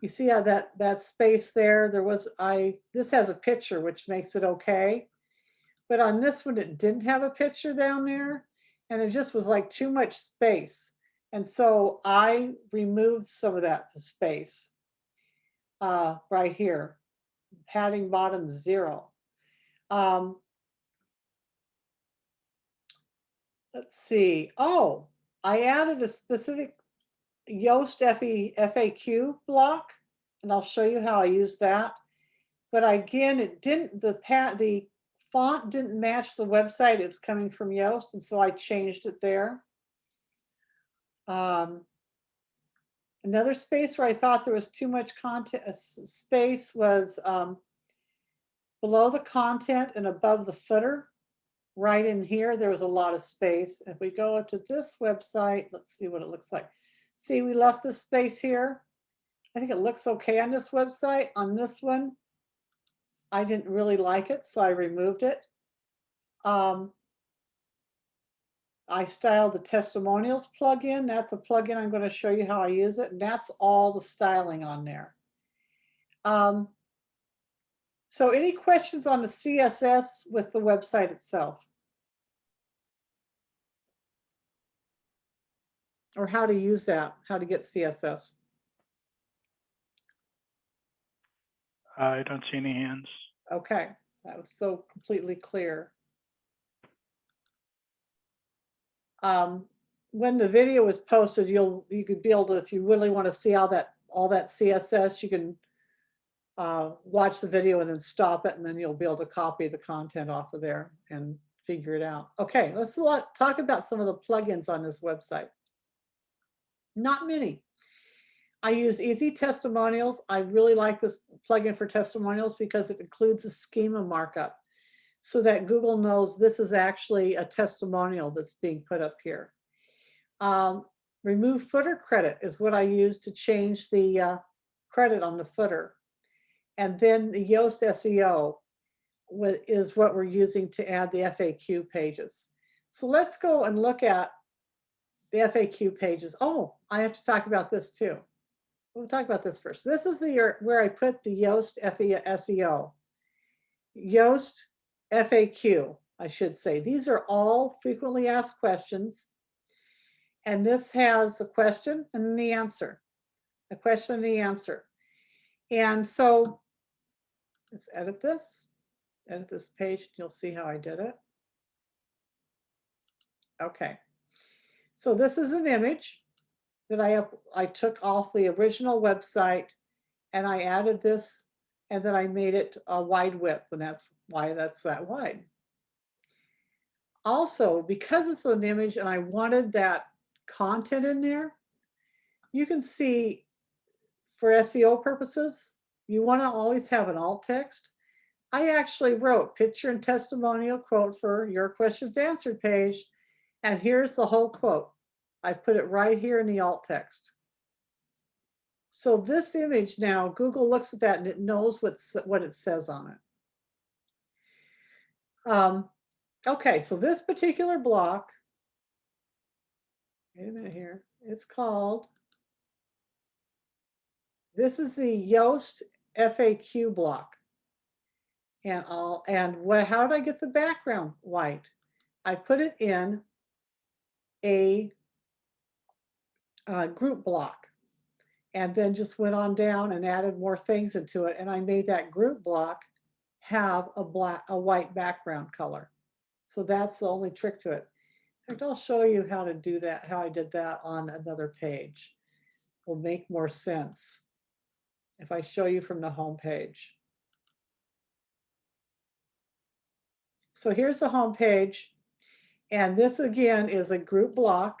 S1: You see how that, that space there, there was, I, this has a picture, which makes it okay. But on this one, it didn't have a picture down there and it just was like too much space. And so I removed some of that space uh, right here, padding bottom zero. Um, let's see. Oh, I added a specific Yoast FAQ block, and I'll show you how I use that. But again, it didn't, the pat, the font didn't match the website. It's coming from Yoast, and so I changed it there. Um, another space where I thought there was too much content, uh, space was um, below the content and above the footer. Right in here, there was a lot of space. If we go to this website, let's see what it looks like. See, we left this space here. I think it looks okay on this website. On this one, I didn't really like it, so I removed it. Um, I styled the testimonials plugin. That's a plugin. I'm going to show you how I use it. And that's all the styling on there. Um, so any questions on the CSS with the website itself? Or how to use that, how to get CSS?
S2: I don't see any hands.
S1: Okay, that was so completely clear. Um, when the video is posted, you'll, you could be able to, if you really want to see all that, all that CSS, you can uh, watch the video and then stop it, and then you'll be able to copy the content off of there and figure it out. Okay, let's talk about some of the plugins on this website. Not many. I use Easy Testimonials. I really like this plugin for testimonials because it includes a schema markup so that Google knows this is actually a testimonial that's being put up here. Um, remove footer credit is what I use to change the uh, credit on the footer. And then the Yoast SEO is what we're using to add the FAQ pages. So let's go and look at the FAQ pages. Oh, I have to talk about this too. We'll talk about this first. This is the year where I put the Yoast SEO. Yoast FAQ, I should say. These are all frequently asked questions. And this has the question and the answer. The question and the answer. And so let's edit this. Edit this page. and You'll see how I did it. Okay. So this is an image that I, I took off the original website and I added this and then I made it a wide width and that's why that's that wide. Also, because it's an image and I wanted that content in there, you can see for SEO purposes, you want to always have an alt text. I actually wrote picture and testimonial quote for your questions answered page. And here's the whole quote. I put it right here in the alt text. So this image now, Google looks at that and it knows what's, what it says on it. Um, okay, so this particular block, wait a minute here, it's called, this is the Yoast FAQ block. And I'll, and what, how did I get the background white? I put it in a uh, group block and then just went on down and added more things into it. And I made that group block have a black, a white background color. So that's the only trick to it. In fact, I'll show you how to do that, how I did that on another page. Will make more sense if I show you from the home page. So here's the home page. And this again is a group block.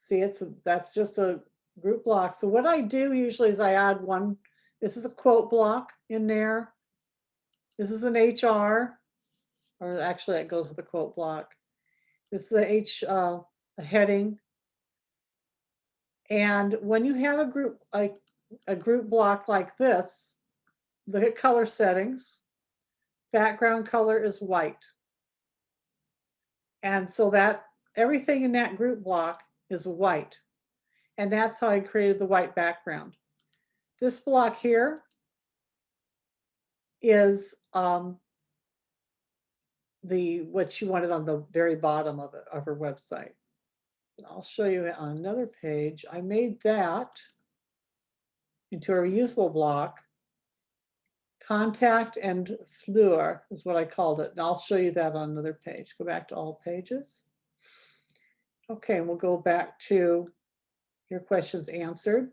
S1: See, it's, a- that's just a group block. So what I do usually is I add one, this is a quote block in there. This is an HR, or actually it goes with the quote block. This is the H, uh, a heading. And when you have a group, like a group block like this, look at color settings. Background color is white. And so that, everything in that group block is white. And that's how I created the white background. This block here is um, the, what she wanted on the very bottom of it, of her website. I'll show you on another page. I made that into a reusable block. Contact and Fleur is what I called it. And I'll show you that on another page. Go back to all pages. Okay, and we'll go back to your questions answered.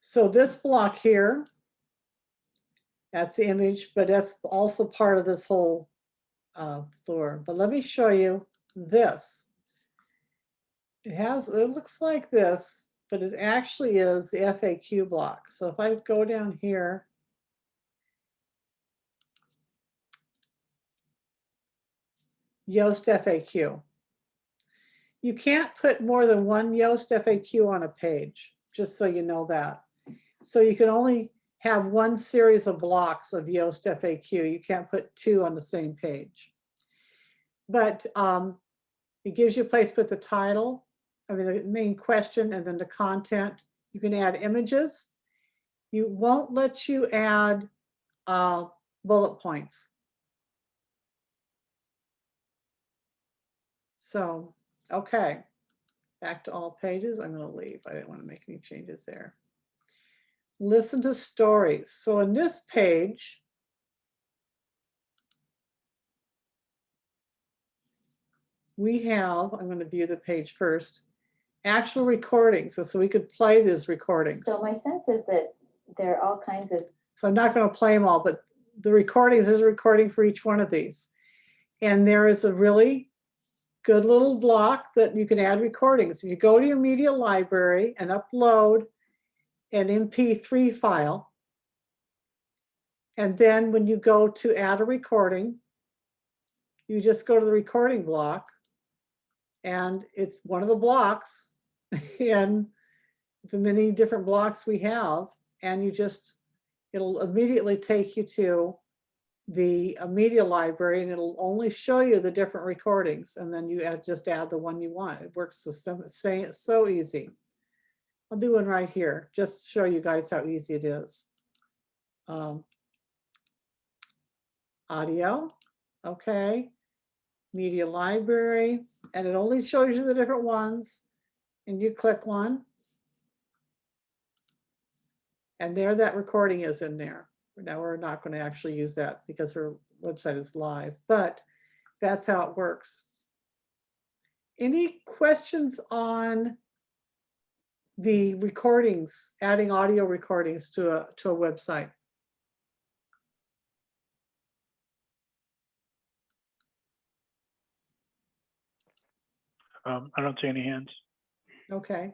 S1: So this block here, that's the image, but that's also part of this whole uh, floor. But let me show you this. It has, it looks like this, but it actually is the FAQ block. So if I go down here, Yoast FAQ. You can't put more than one Yoast FAQ on a page, just so you know that. So you can only have one series of blocks of Yoast FAQ. You can't put two on the same page. But um, it gives you a place to put the title, I mean, the main question and then the content. You can add images. You won't let you add uh, bullet points. So, okay, back to all pages. I'm going to leave. I didn't want to make any changes there. Listen to stories. So in this page, we have, I'm going to view the page first, actual recordings. So, so we could play these recordings.
S11: So my sense is that there are all kinds of
S1: So I'm not going to play them all, but the recordings, there's a recording for each one of these. And there is a really good little block that you can add recordings. You go to your media library and upload an MP3 file. And then when you go to add a recording, you just go to the recording block and it's one of the blocks in the many different blocks we have. And you just, it'll immediately take you to the uh, media library and it'll only show you the different recordings. And then you add, just add the one you want. It works same, so easy. I'll do one right here, just to show you guys how easy it is. Um, audio, okay. Media library, and it only shows you the different ones. And you click one. And there that recording is in there. Now we're not going to actually use that because her website is live, but that's how it works. Any questions on the recordings, adding audio recordings to a, to a website?
S2: Um, I don't see any hands.
S1: Okay.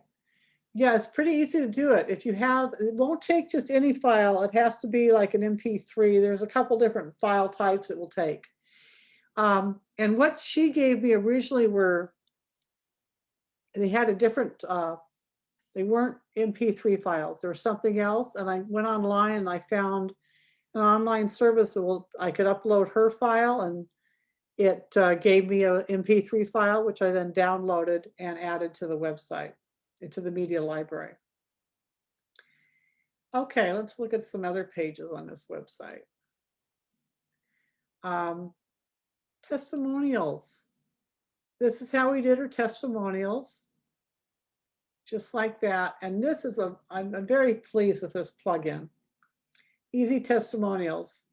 S1: Yeah, it's pretty easy to do it. If you have, it won't take just any file. It has to be like an MP3. There's a couple different file types it will take. Um, and what she gave me originally were, they had a different, uh, they weren't MP3 files. There was something else. And I went online and I found an online service that will, I could upload her file and it uh, gave me an MP3 file, which I then downloaded and added to the website, into the media library. Okay, let's look at some other pages on this website. Um, testimonials. This is how we did our testimonials. Just like that. And this is a, I'm, I'm very pleased with this plugin. Easy testimonials.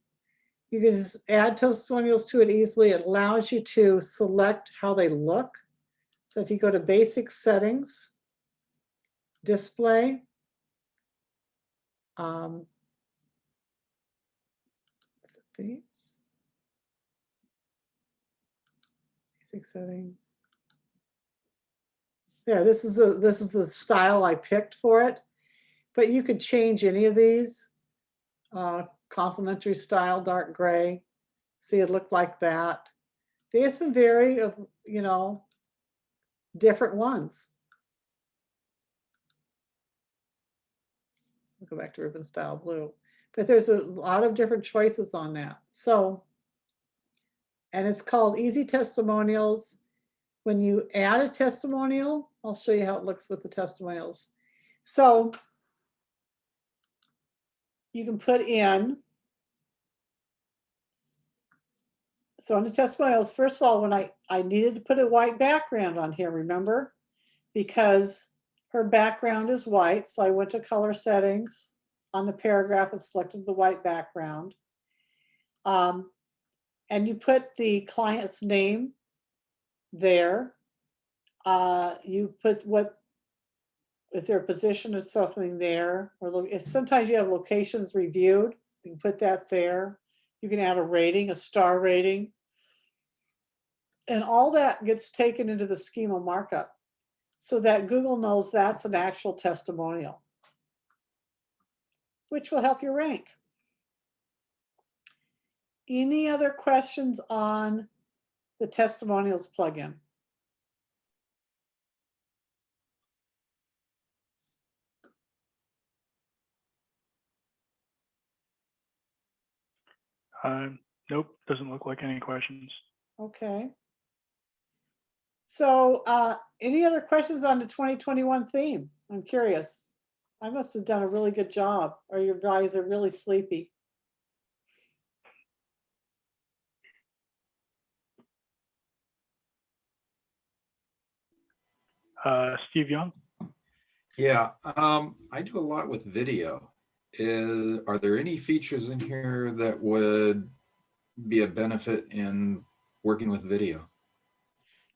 S1: You can just add testimonials to it easily. It allows you to select how they look. So if you go to basic settings, display, um, themes, basic setting. There, this is the this is the style I picked for it, but you could change any of these. Uh, complementary style, dark gray. See, it looked like that. There's some very of, you know, different ones. Go back to ribbon style blue, but there's a lot of different choices on that. So, and it's called Easy Testimonials. when you add a testimonial, I'll show you how it looks with the testimonials. So you can put in. So on the testimonials, first of all, when I, I needed to put a white background on here, remember? Because her background is white, so I went to color settings on the paragraph and selected the white background. Um, and you put the client's name there. Uh, you put what, if their position is something there, or sometimes you have locations reviewed, you can put that there. You can add a rating, a star rating. And all that gets taken into the schema markup so that Google knows that's an actual testimonial, which will help your rank. Any other questions on the testimonials plugin?
S2: Uh, nope, doesn't look like any questions.
S1: Okay. So uh, any other questions on the 2021 theme? I'm curious. I must have done a really good job, or your guys are really sleepy.
S2: Uh, Steve Young?
S6: Yeah, um, I do a lot with video. Is, are there any features in here that would be a benefit in working with video?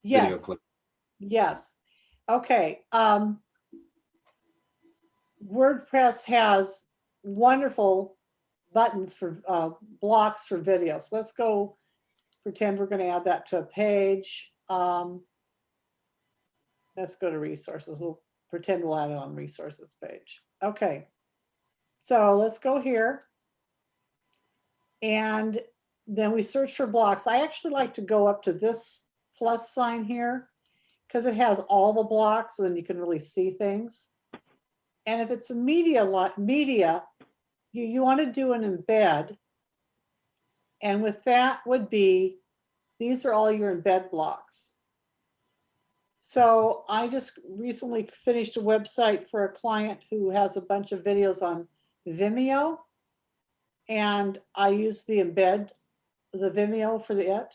S6: Video
S1: Yes,
S6: clip.
S1: yes. Okay. um, WordPress has wonderful buttons for uh, blocks for videos. Let's go pretend we're going to add that to a page. Um, Let's go to resources. We'll pretend we'll add it on resources page. Okay. So let's go here. And then we search for blocks. I actually like to go up to this plus sign here because it has all the blocks, so then you can really see things. And if it's a media lot, media, you, you want to do an embed. And with that would be, these are all your embed blocks. So I just recently finished a website for a client who has a bunch of videos on Vimeo. And I use the embed, the Vimeo for the it.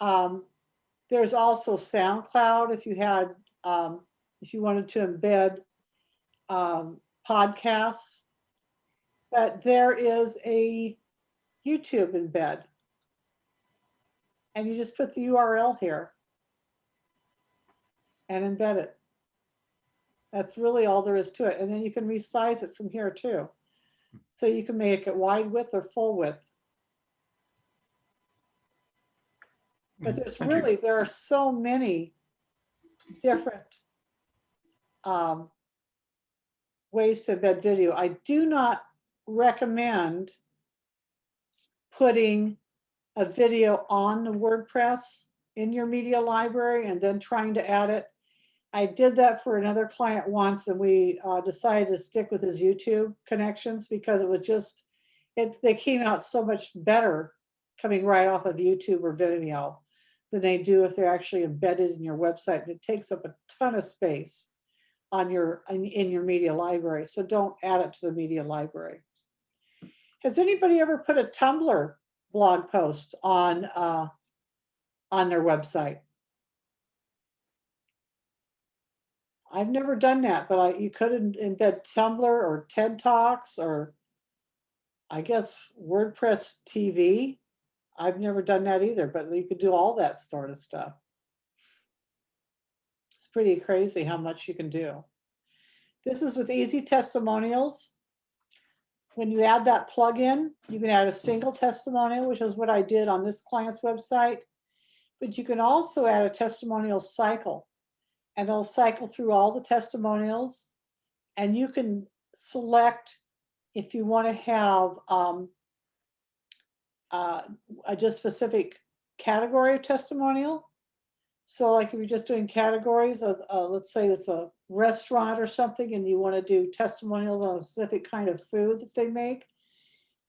S1: Um, there's also SoundCloud if you had, um, if you wanted to embed um, podcasts. But there is a YouTube embed. And you just put the URL here and embed it. That's really all there is to it. And then you can resize it from here too. So you can make it wide width or full width. But there's
S6: Thank you.
S1: really, there are so many different um, ways to embed video. I do not recommend putting a video on the WordPress in your media library and then trying to add it. I did that for another client once and we uh, decided to stick with his YouTube connections because it was just, it, they came out so much better coming right off of YouTube or Vimeo than they do if they're actually embedded in your website. And it takes up a ton of space on your, in, in your media library. So don't add it to the media library. Has anybody ever put a Tumblr blog post on, uh, on their website? I've never done that, but I, you could em- embed Tumblr or TED Talks or I guess WordPress TV. I've never done that either, but you could do all that sort of stuff. It's pretty crazy how much you can do. This is with easy testimonials. When you add that plugin, you can add a single testimonial, which is what I did on this client's website. But you can also add a testimonial cycle and it'll cycle through all the testimonials. And you can select if you want to have um, uh, a just specific category of testimonial. So like if you're just doing categories of, uh, let's say it's a restaurant or something and you want to do testimonials on a specific kind of food that they make,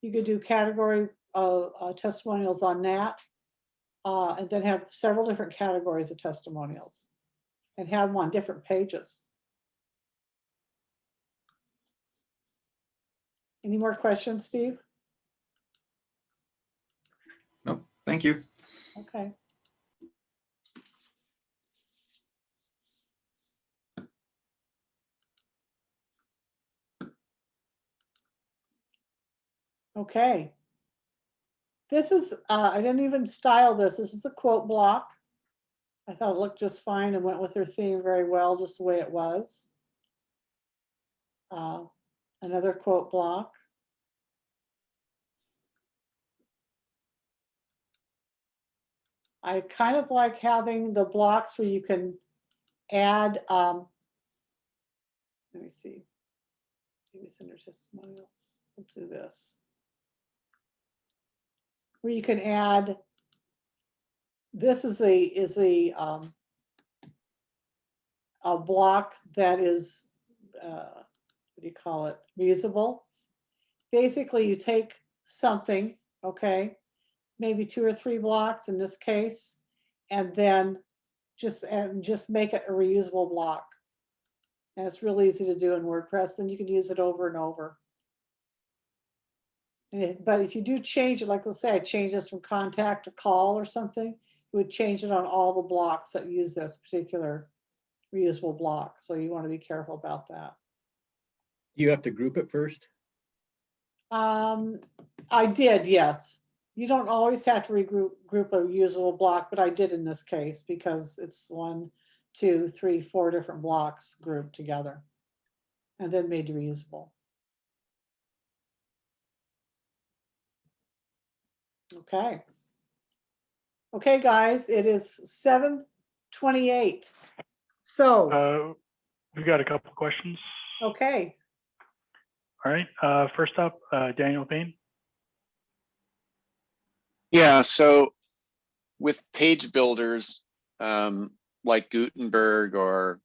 S1: you could do category uh, uh, testimonials on that. uh, and then have several different categories of testimonials and have them on different pages. Any more questions, Steve?
S6: Nope, thank you.
S1: Okay. Okay. This is, uh, I didn't even style this. This is a quote block. I thought it looked just fine and went with her theme very well, just the way it was. Uh, Another quote block. I kind of like having the blocks where you can add, um, let me see. Maybe center testimonials. We'll do this. Where you can add, this is the, is the, um, a block that is, uh, what do you call it, reusable. Basically, you take something, okay, maybe two or three blocks in this case, and then just, and just make it a reusable block. And it's real easy to do in WordPress, then you can use it over and over. And it- But if you do change it, like let's say I change this from contact to call or something, it would change it on all the blocks that use this particular reusable block. So you want to be careful about that.
S3: You have to group it first?
S1: Um, I did, yes. You don't always have to regroup, group a usable block, but I did in this case because it's one, two, three, four different blocks grouped together. And then made reusable. Okay. Okay, guys, it is seven twenty-eight. So,
S2: Uh, we've got a couple questions.
S1: okay,
S2: All right, uh, first up, uh, Daniel Payne.
S12: Yeah, so with page builders, um, like Gutenberg or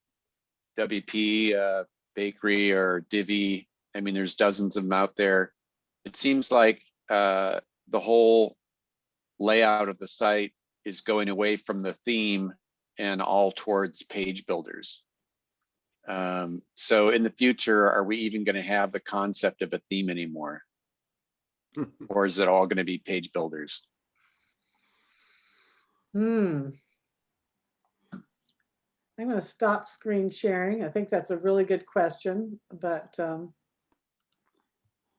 S12: WP uh, Bakery or Divi, I mean, there's dozens of them out there. It seems like uh, the whole layout of the site is going away from the theme and all towards page builders. Um, so in the future, are we even going to have the concept of a theme anymore? Or is it all going to be page builders?
S1: Hmm. I'm gonna stop screen sharing. I think that's a really good question, but um,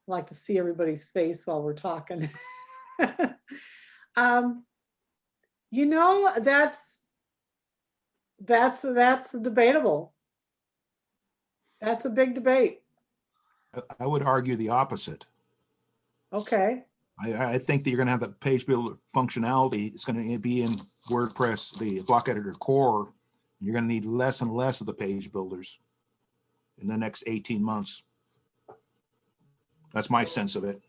S1: I'd like to see everybody's face while we're talking. Um, You know, that's, that's, that's debatable. That's a big debate.
S7: I- I would argue the opposite.
S1: Okay,
S7: I, I think that you're gonna have the page builder functionality. It's gonna be in WordPress, the block editor core. You're gonna need less and less of the page builders in the next 18 months. That's my sense of it.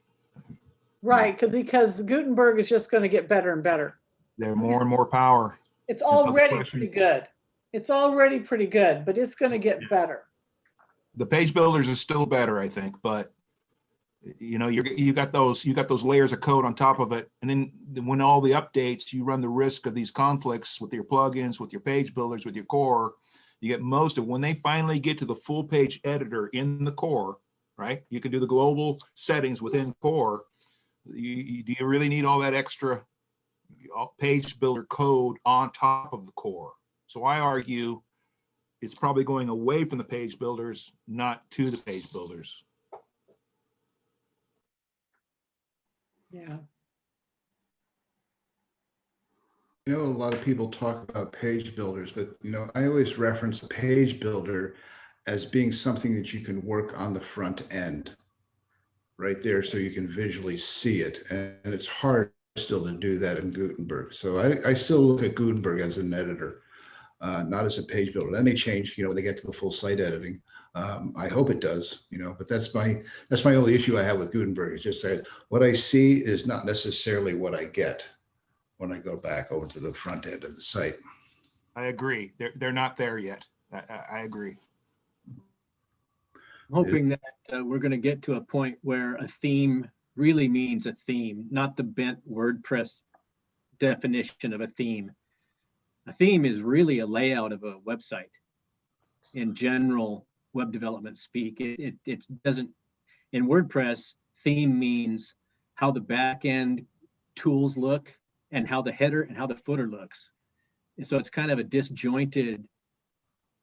S1: Right, because Gutenberg is just gonna get better and better.
S7: They're more and more power.
S1: It's already pretty good. It's already pretty good, but it's gonna get better.
S7: The page builders is still better, I think, but you know, you're, you got those, you got those layers of code on top of it. And then when all the updates, you run the risk of these conflicts with your plugins, with your page builders, with your core. You get most of, when they finally get to the full page editor in the core, right? You can do the global settings within core. You, you- do you really need all that extra uh, page builder code on top of the core? So I argue it's probably going away from the page builders, not to the page builders.
S1: Yeah.
S13: I know a lot of people talk about page builders, but you know, I always reference the page builder as being something that you can work on the front end. Right there, so you can visually see it. And it's hard still to do that in Gutenberg. So I, I still look at Gutenberg as an editor, uh, not as a page builder. That may change, you know, when they get to the full site editing. Um, I hope it does, you know, but that's my, that's my only issue I have with Gutenberg. It's just that what I see is not necessarily what I get when I go back over to the front end of the site.
S7: I agree. They're, they're not there yet. I, I, I agree.
S3: I'm hoping that uh, we're going to get to a point where a theme really means a theme, not the bent WordPress definition of a theme. A theme is really a layout of a website. In general web development speak, it, it, it doesn't, in WordPress, theme means how the back end tools look and how the header and how the footer looks. And so it's kind of a disjointed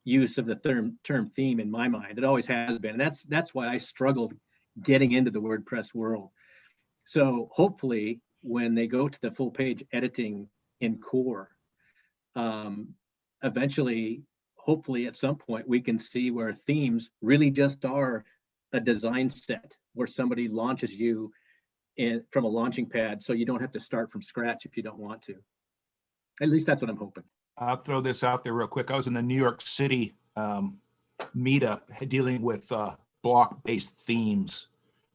S3: use of the term term theme in my mind. It always has been. And that's that's why I struggled getting into the WordPress world. So hopefully when they go to the full page editing in core, um, eventually, hopefully at some point, we can see where themes really just are a design set where somebody launches you in from a launching pad. So you don't have to start from scratch if you don't want to. At least that's what I'm hoping.
S7: I'll throw this out there real quick. I was in the New York City um, meetup dealing with uh, block-based themes.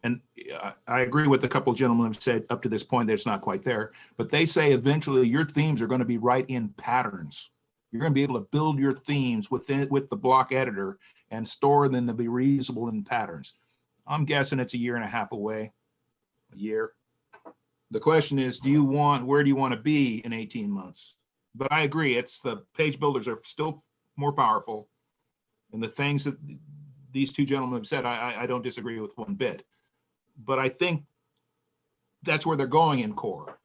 S7: And uh, I agree with a couple of gentlemen have said up to this point that it's not quite there, but they say eventually your themes are going to be right in patterns. You're going to be able to build your themes within with the block editor and store them to be reusable in patterns. I'm guessing it's a year and a half away, a year. The question is, do you want, where do you want to be in 18 months? But I agree, it's the page builders are still more powerful. And the things that these two gentlemen have said, I, I, I don't disagree with one bit. But I think that's where they're going in core.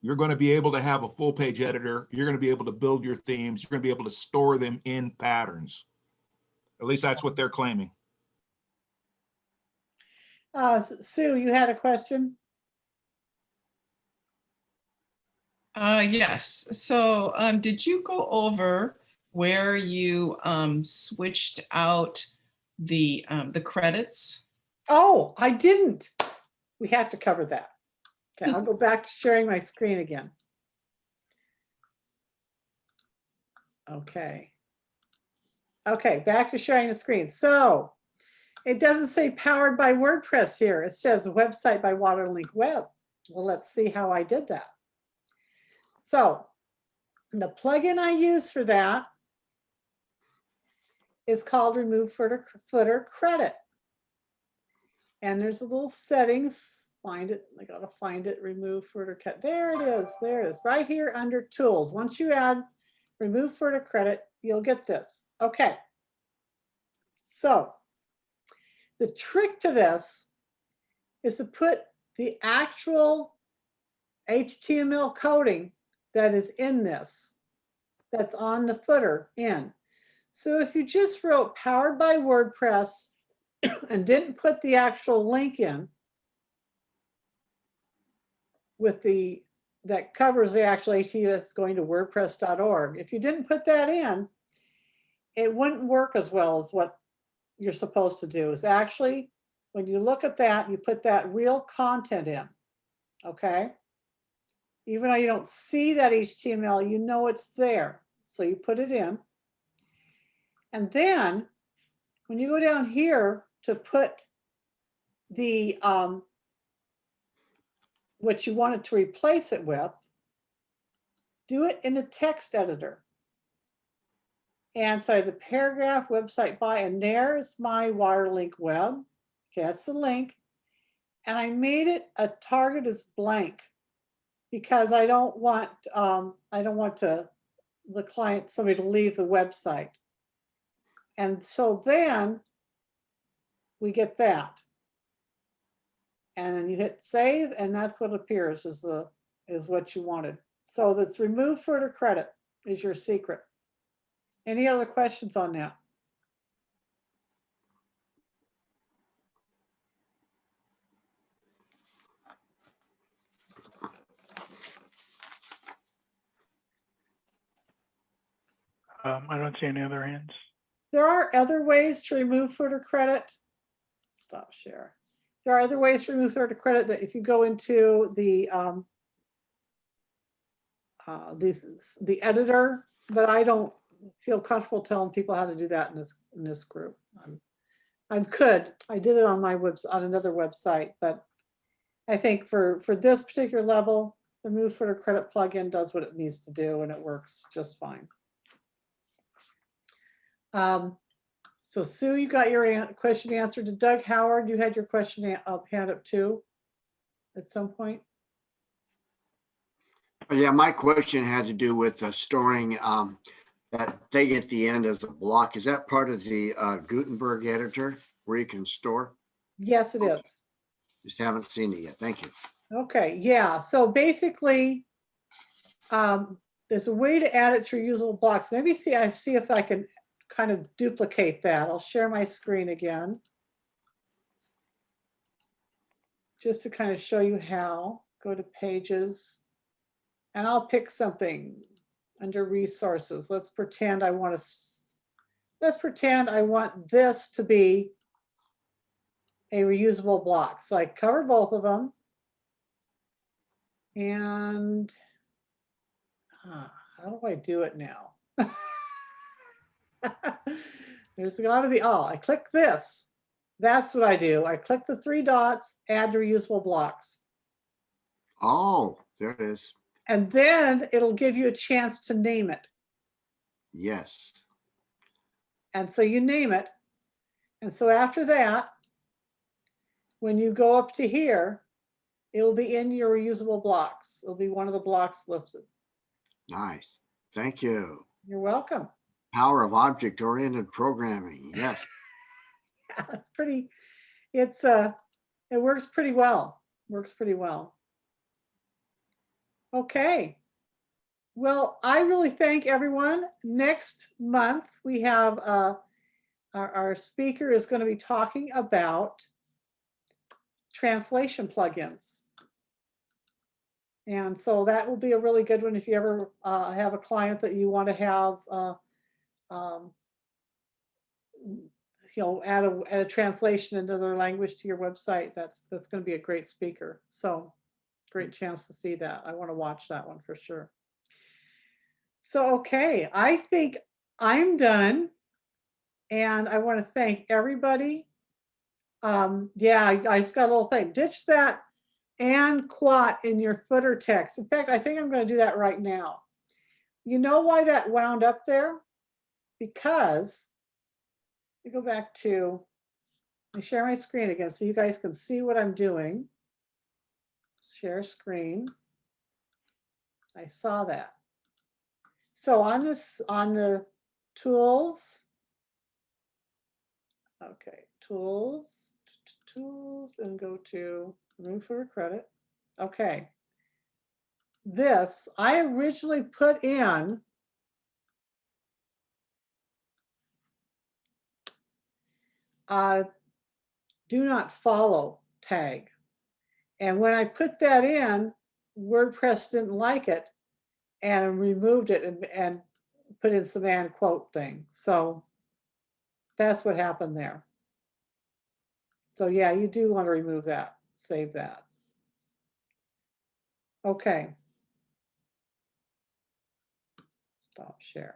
S7: You're going to be able to have a full page editor. You're going to be able to build your themes. You're going to be able to store them in patterns. At least that's what they're claiming.
S1: Uh, Sue, you had a question?
S4: Uh, yes, so, um, did you go over where you, um, switched out the, um, the credits?
S1: Oh, I didn't. We have to cover that. Okay, I'll go back to sharing my screen again. Okay. Okay, back to sharing the screen. So it doesn't say powered by WordPress here. It says website by Waterlink Web. Well, let's see how I did that. So the plugin I use for that is called Remove Footer, Footer Credit. And there's a little settings, find it, I gotta find it, remove footer cut. There it is, there it is, right here under tools. Once you add remove footer credit, you'll get this. Okay. So the trick to this is to put the actual HTML coding that is in this, that's on the footer in. So if you just wrote powered by WordPress and didn't put the actual link in with the, that covers the actual HTTPS going to wordpress.org. If you didn't put that in, it wouldn't work as well as what you're supposed to do is actually, when you look at that, you put that real content in, okay? Even though you don't see that HTML, you know it's there. So you put it in. And then when you go down here to put the um, what you wanted to replace it with, do it in a text editor. And so the paragraph website by, and there's my Waterlink web. Okay, that's the link. And I made it a target is blank because I don't want, um, I don't want to, the client, somebody to leave the website. And so then we get that. And then you hit save and that's what appears is the, is what you wanted. So that's remove footer credit is your secret. Any other questions on that?
S2: Um, I don't see any other hands.
S1: There are other ways to remove footer credit. Stop share. There are other ways to remove footer credit that if you go into the um, uh, this the editor, but I don't feel comfortable telling people how to do that in this in this group. I'm, I could. I did it on my webs on another website, but I think for for this particular level, the move footer credit plugin does what it needs to do, and it works just fine. Um, so Sue, you got your question answered to Doug Howard. You had your question up, hand up too at some point.
S8: Yeah, my question had to do with uh, storing um, that thing at the end as a block. Is that part of the uh, Gutenberg editor where you can store?
S1: Yes, it is.
S8: Just haven't seen it yet. Thank you.
S1: Okay, yeah, so basically, um, there's a way to add it to reusable blocks. Maybe see, I see if I can kind of duplicate that. I'll share my screen again. Just to kind of show you how, go to pages. And I'll pick something under resources. Let's pretend I want to, let's pretend I want this to be a reusable block. So I cover both of them. And ah, how do I do it now? There's got to be, oh, I click this. That's what I do. I click the three dots, add reusable blocks.
S8: Oh, there it is.
S1: And then it'll give you a chance to name it.
S8: Yes.
S1: And so you name it. And so after that, when you go up to here, it'll be in your reusable blocks. It'll be one of the blocks listed.
S8: Nice. Thank you.
S1: You're welcome.
S8: Power of object oriented programming. Yes.
S1: yeah, It's pretty, it's, uh, it works pretty well. Works pretty well. Okay. Well, I really thank everyone. Next month, we have, uh, our, our speaker is going to be talking about translation plugins. And so that will be a really good one if you ever uh, have a client that you want to have, uh, um, you know, add a, add a translation into their language to your website. That's, that's going to be a great speaker. So great chance to see that. I want to watch that one for sure. So, okay, I think I'm done. And I want to thank everybody um, yeah, I, I just got a little thing. Ditch that and quat in your footer text. In fact, I think I'm going to do that right now. You know why that wound up there? Because you go back to I share my screen again so you guys can see what I'm doing. Share screen. I saw that. So on this on the tools. Okay, tools, tools, and go to room for credit. Okay. This, I originally put in a do not follow tag. And when I put that in, WordPress didn't like it and removed it and, and put in some and quote thing. So that's what happened there. So yeah, you do want to remove that, save that. Okay. Stop share.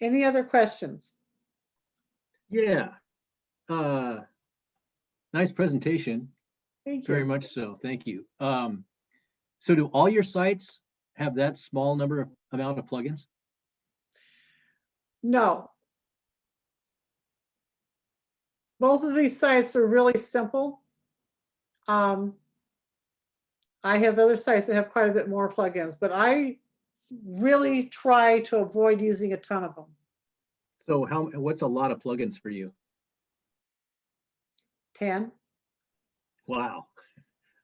S1: Any other questions?
S3: Yeah. Uh, nice presentation.
S1: Thank you.
S3: Very much so. Thank you. Um, so do all your sites have that small number of amount of plugins?
S1: No. Both of these sites are really simple. Um, I have other sites that have quite a bit more plugins, but I really try to avoid using a ton of them.
S3: So how, what's a lot of plugins for you?
S1: 10.
S3: Wow.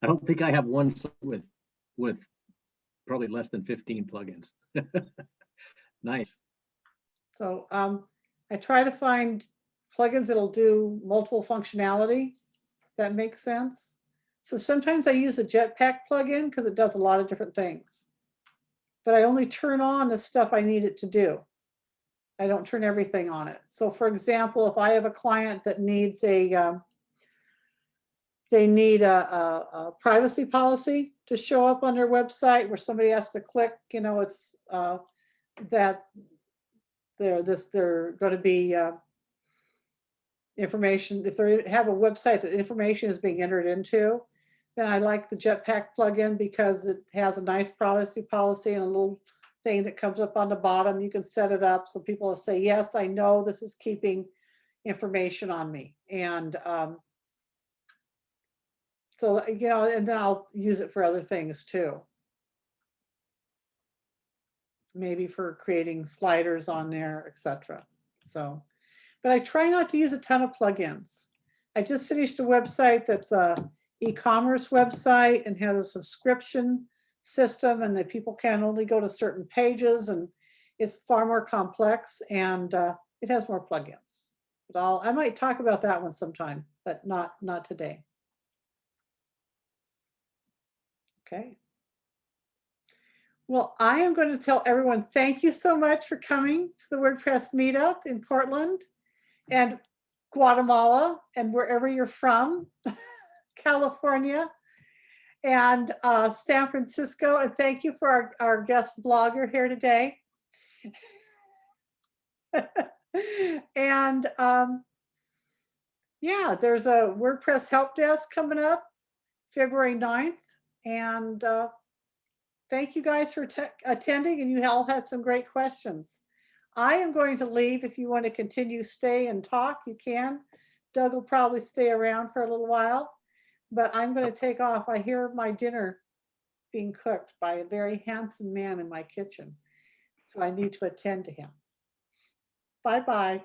S3: I don't think I have one with, with probably less than 15 plugins. Nice.
S1: So um, I try to find plugins that'll do multiple functionality. That makes sense. So sometimes I use a Jetpack plugin because it does a lot of different things. But I only turn on the stuff I need it to do. I don't turn everything on it. So for example, if I have a client that needs a, um, they need a, a, a privacy policy to show up on their website where somebody has to click, you know, it's uh, that they're this, they're going to be uh, information, if they have a website that information is being entered into, then I like the Jetpack plugin because it has a nice privacy policy and a little thing that comes up on the bottom. You can set it up so people will say, yes, I know this is keeping information on me. And um, so, you know, and then I'll use it for other things too. maybe for creating sliders on there, etc. So, but I try not to use a ton of plugins. I just finished a website that's a e-commerce website and has a subscription system and that people can only go to certain pages and it's far more complex and uh, it has more plugins. But I'll, I might talk about that one sometime, but not, not today. Okay. Well, I am going to tell everyone, thank you so much for coming to the WordPress meetup in Portland and Guatemala and wherever you're from, California and uh, San Francisco. And thank you for our, our guest blogger here today. and um, yeah, there's a WordPress help desk coming up February 9th. And uh, thank you guys for attending and you all had some great questions. I am going to leave. If you want to continue, stay and talk, you can. Doug will probably stay around for a little while, but I'm going to take off. I hear my dinner being cooked by a very handsome man in my kitchen. So I need to attend to him. Bye-bye.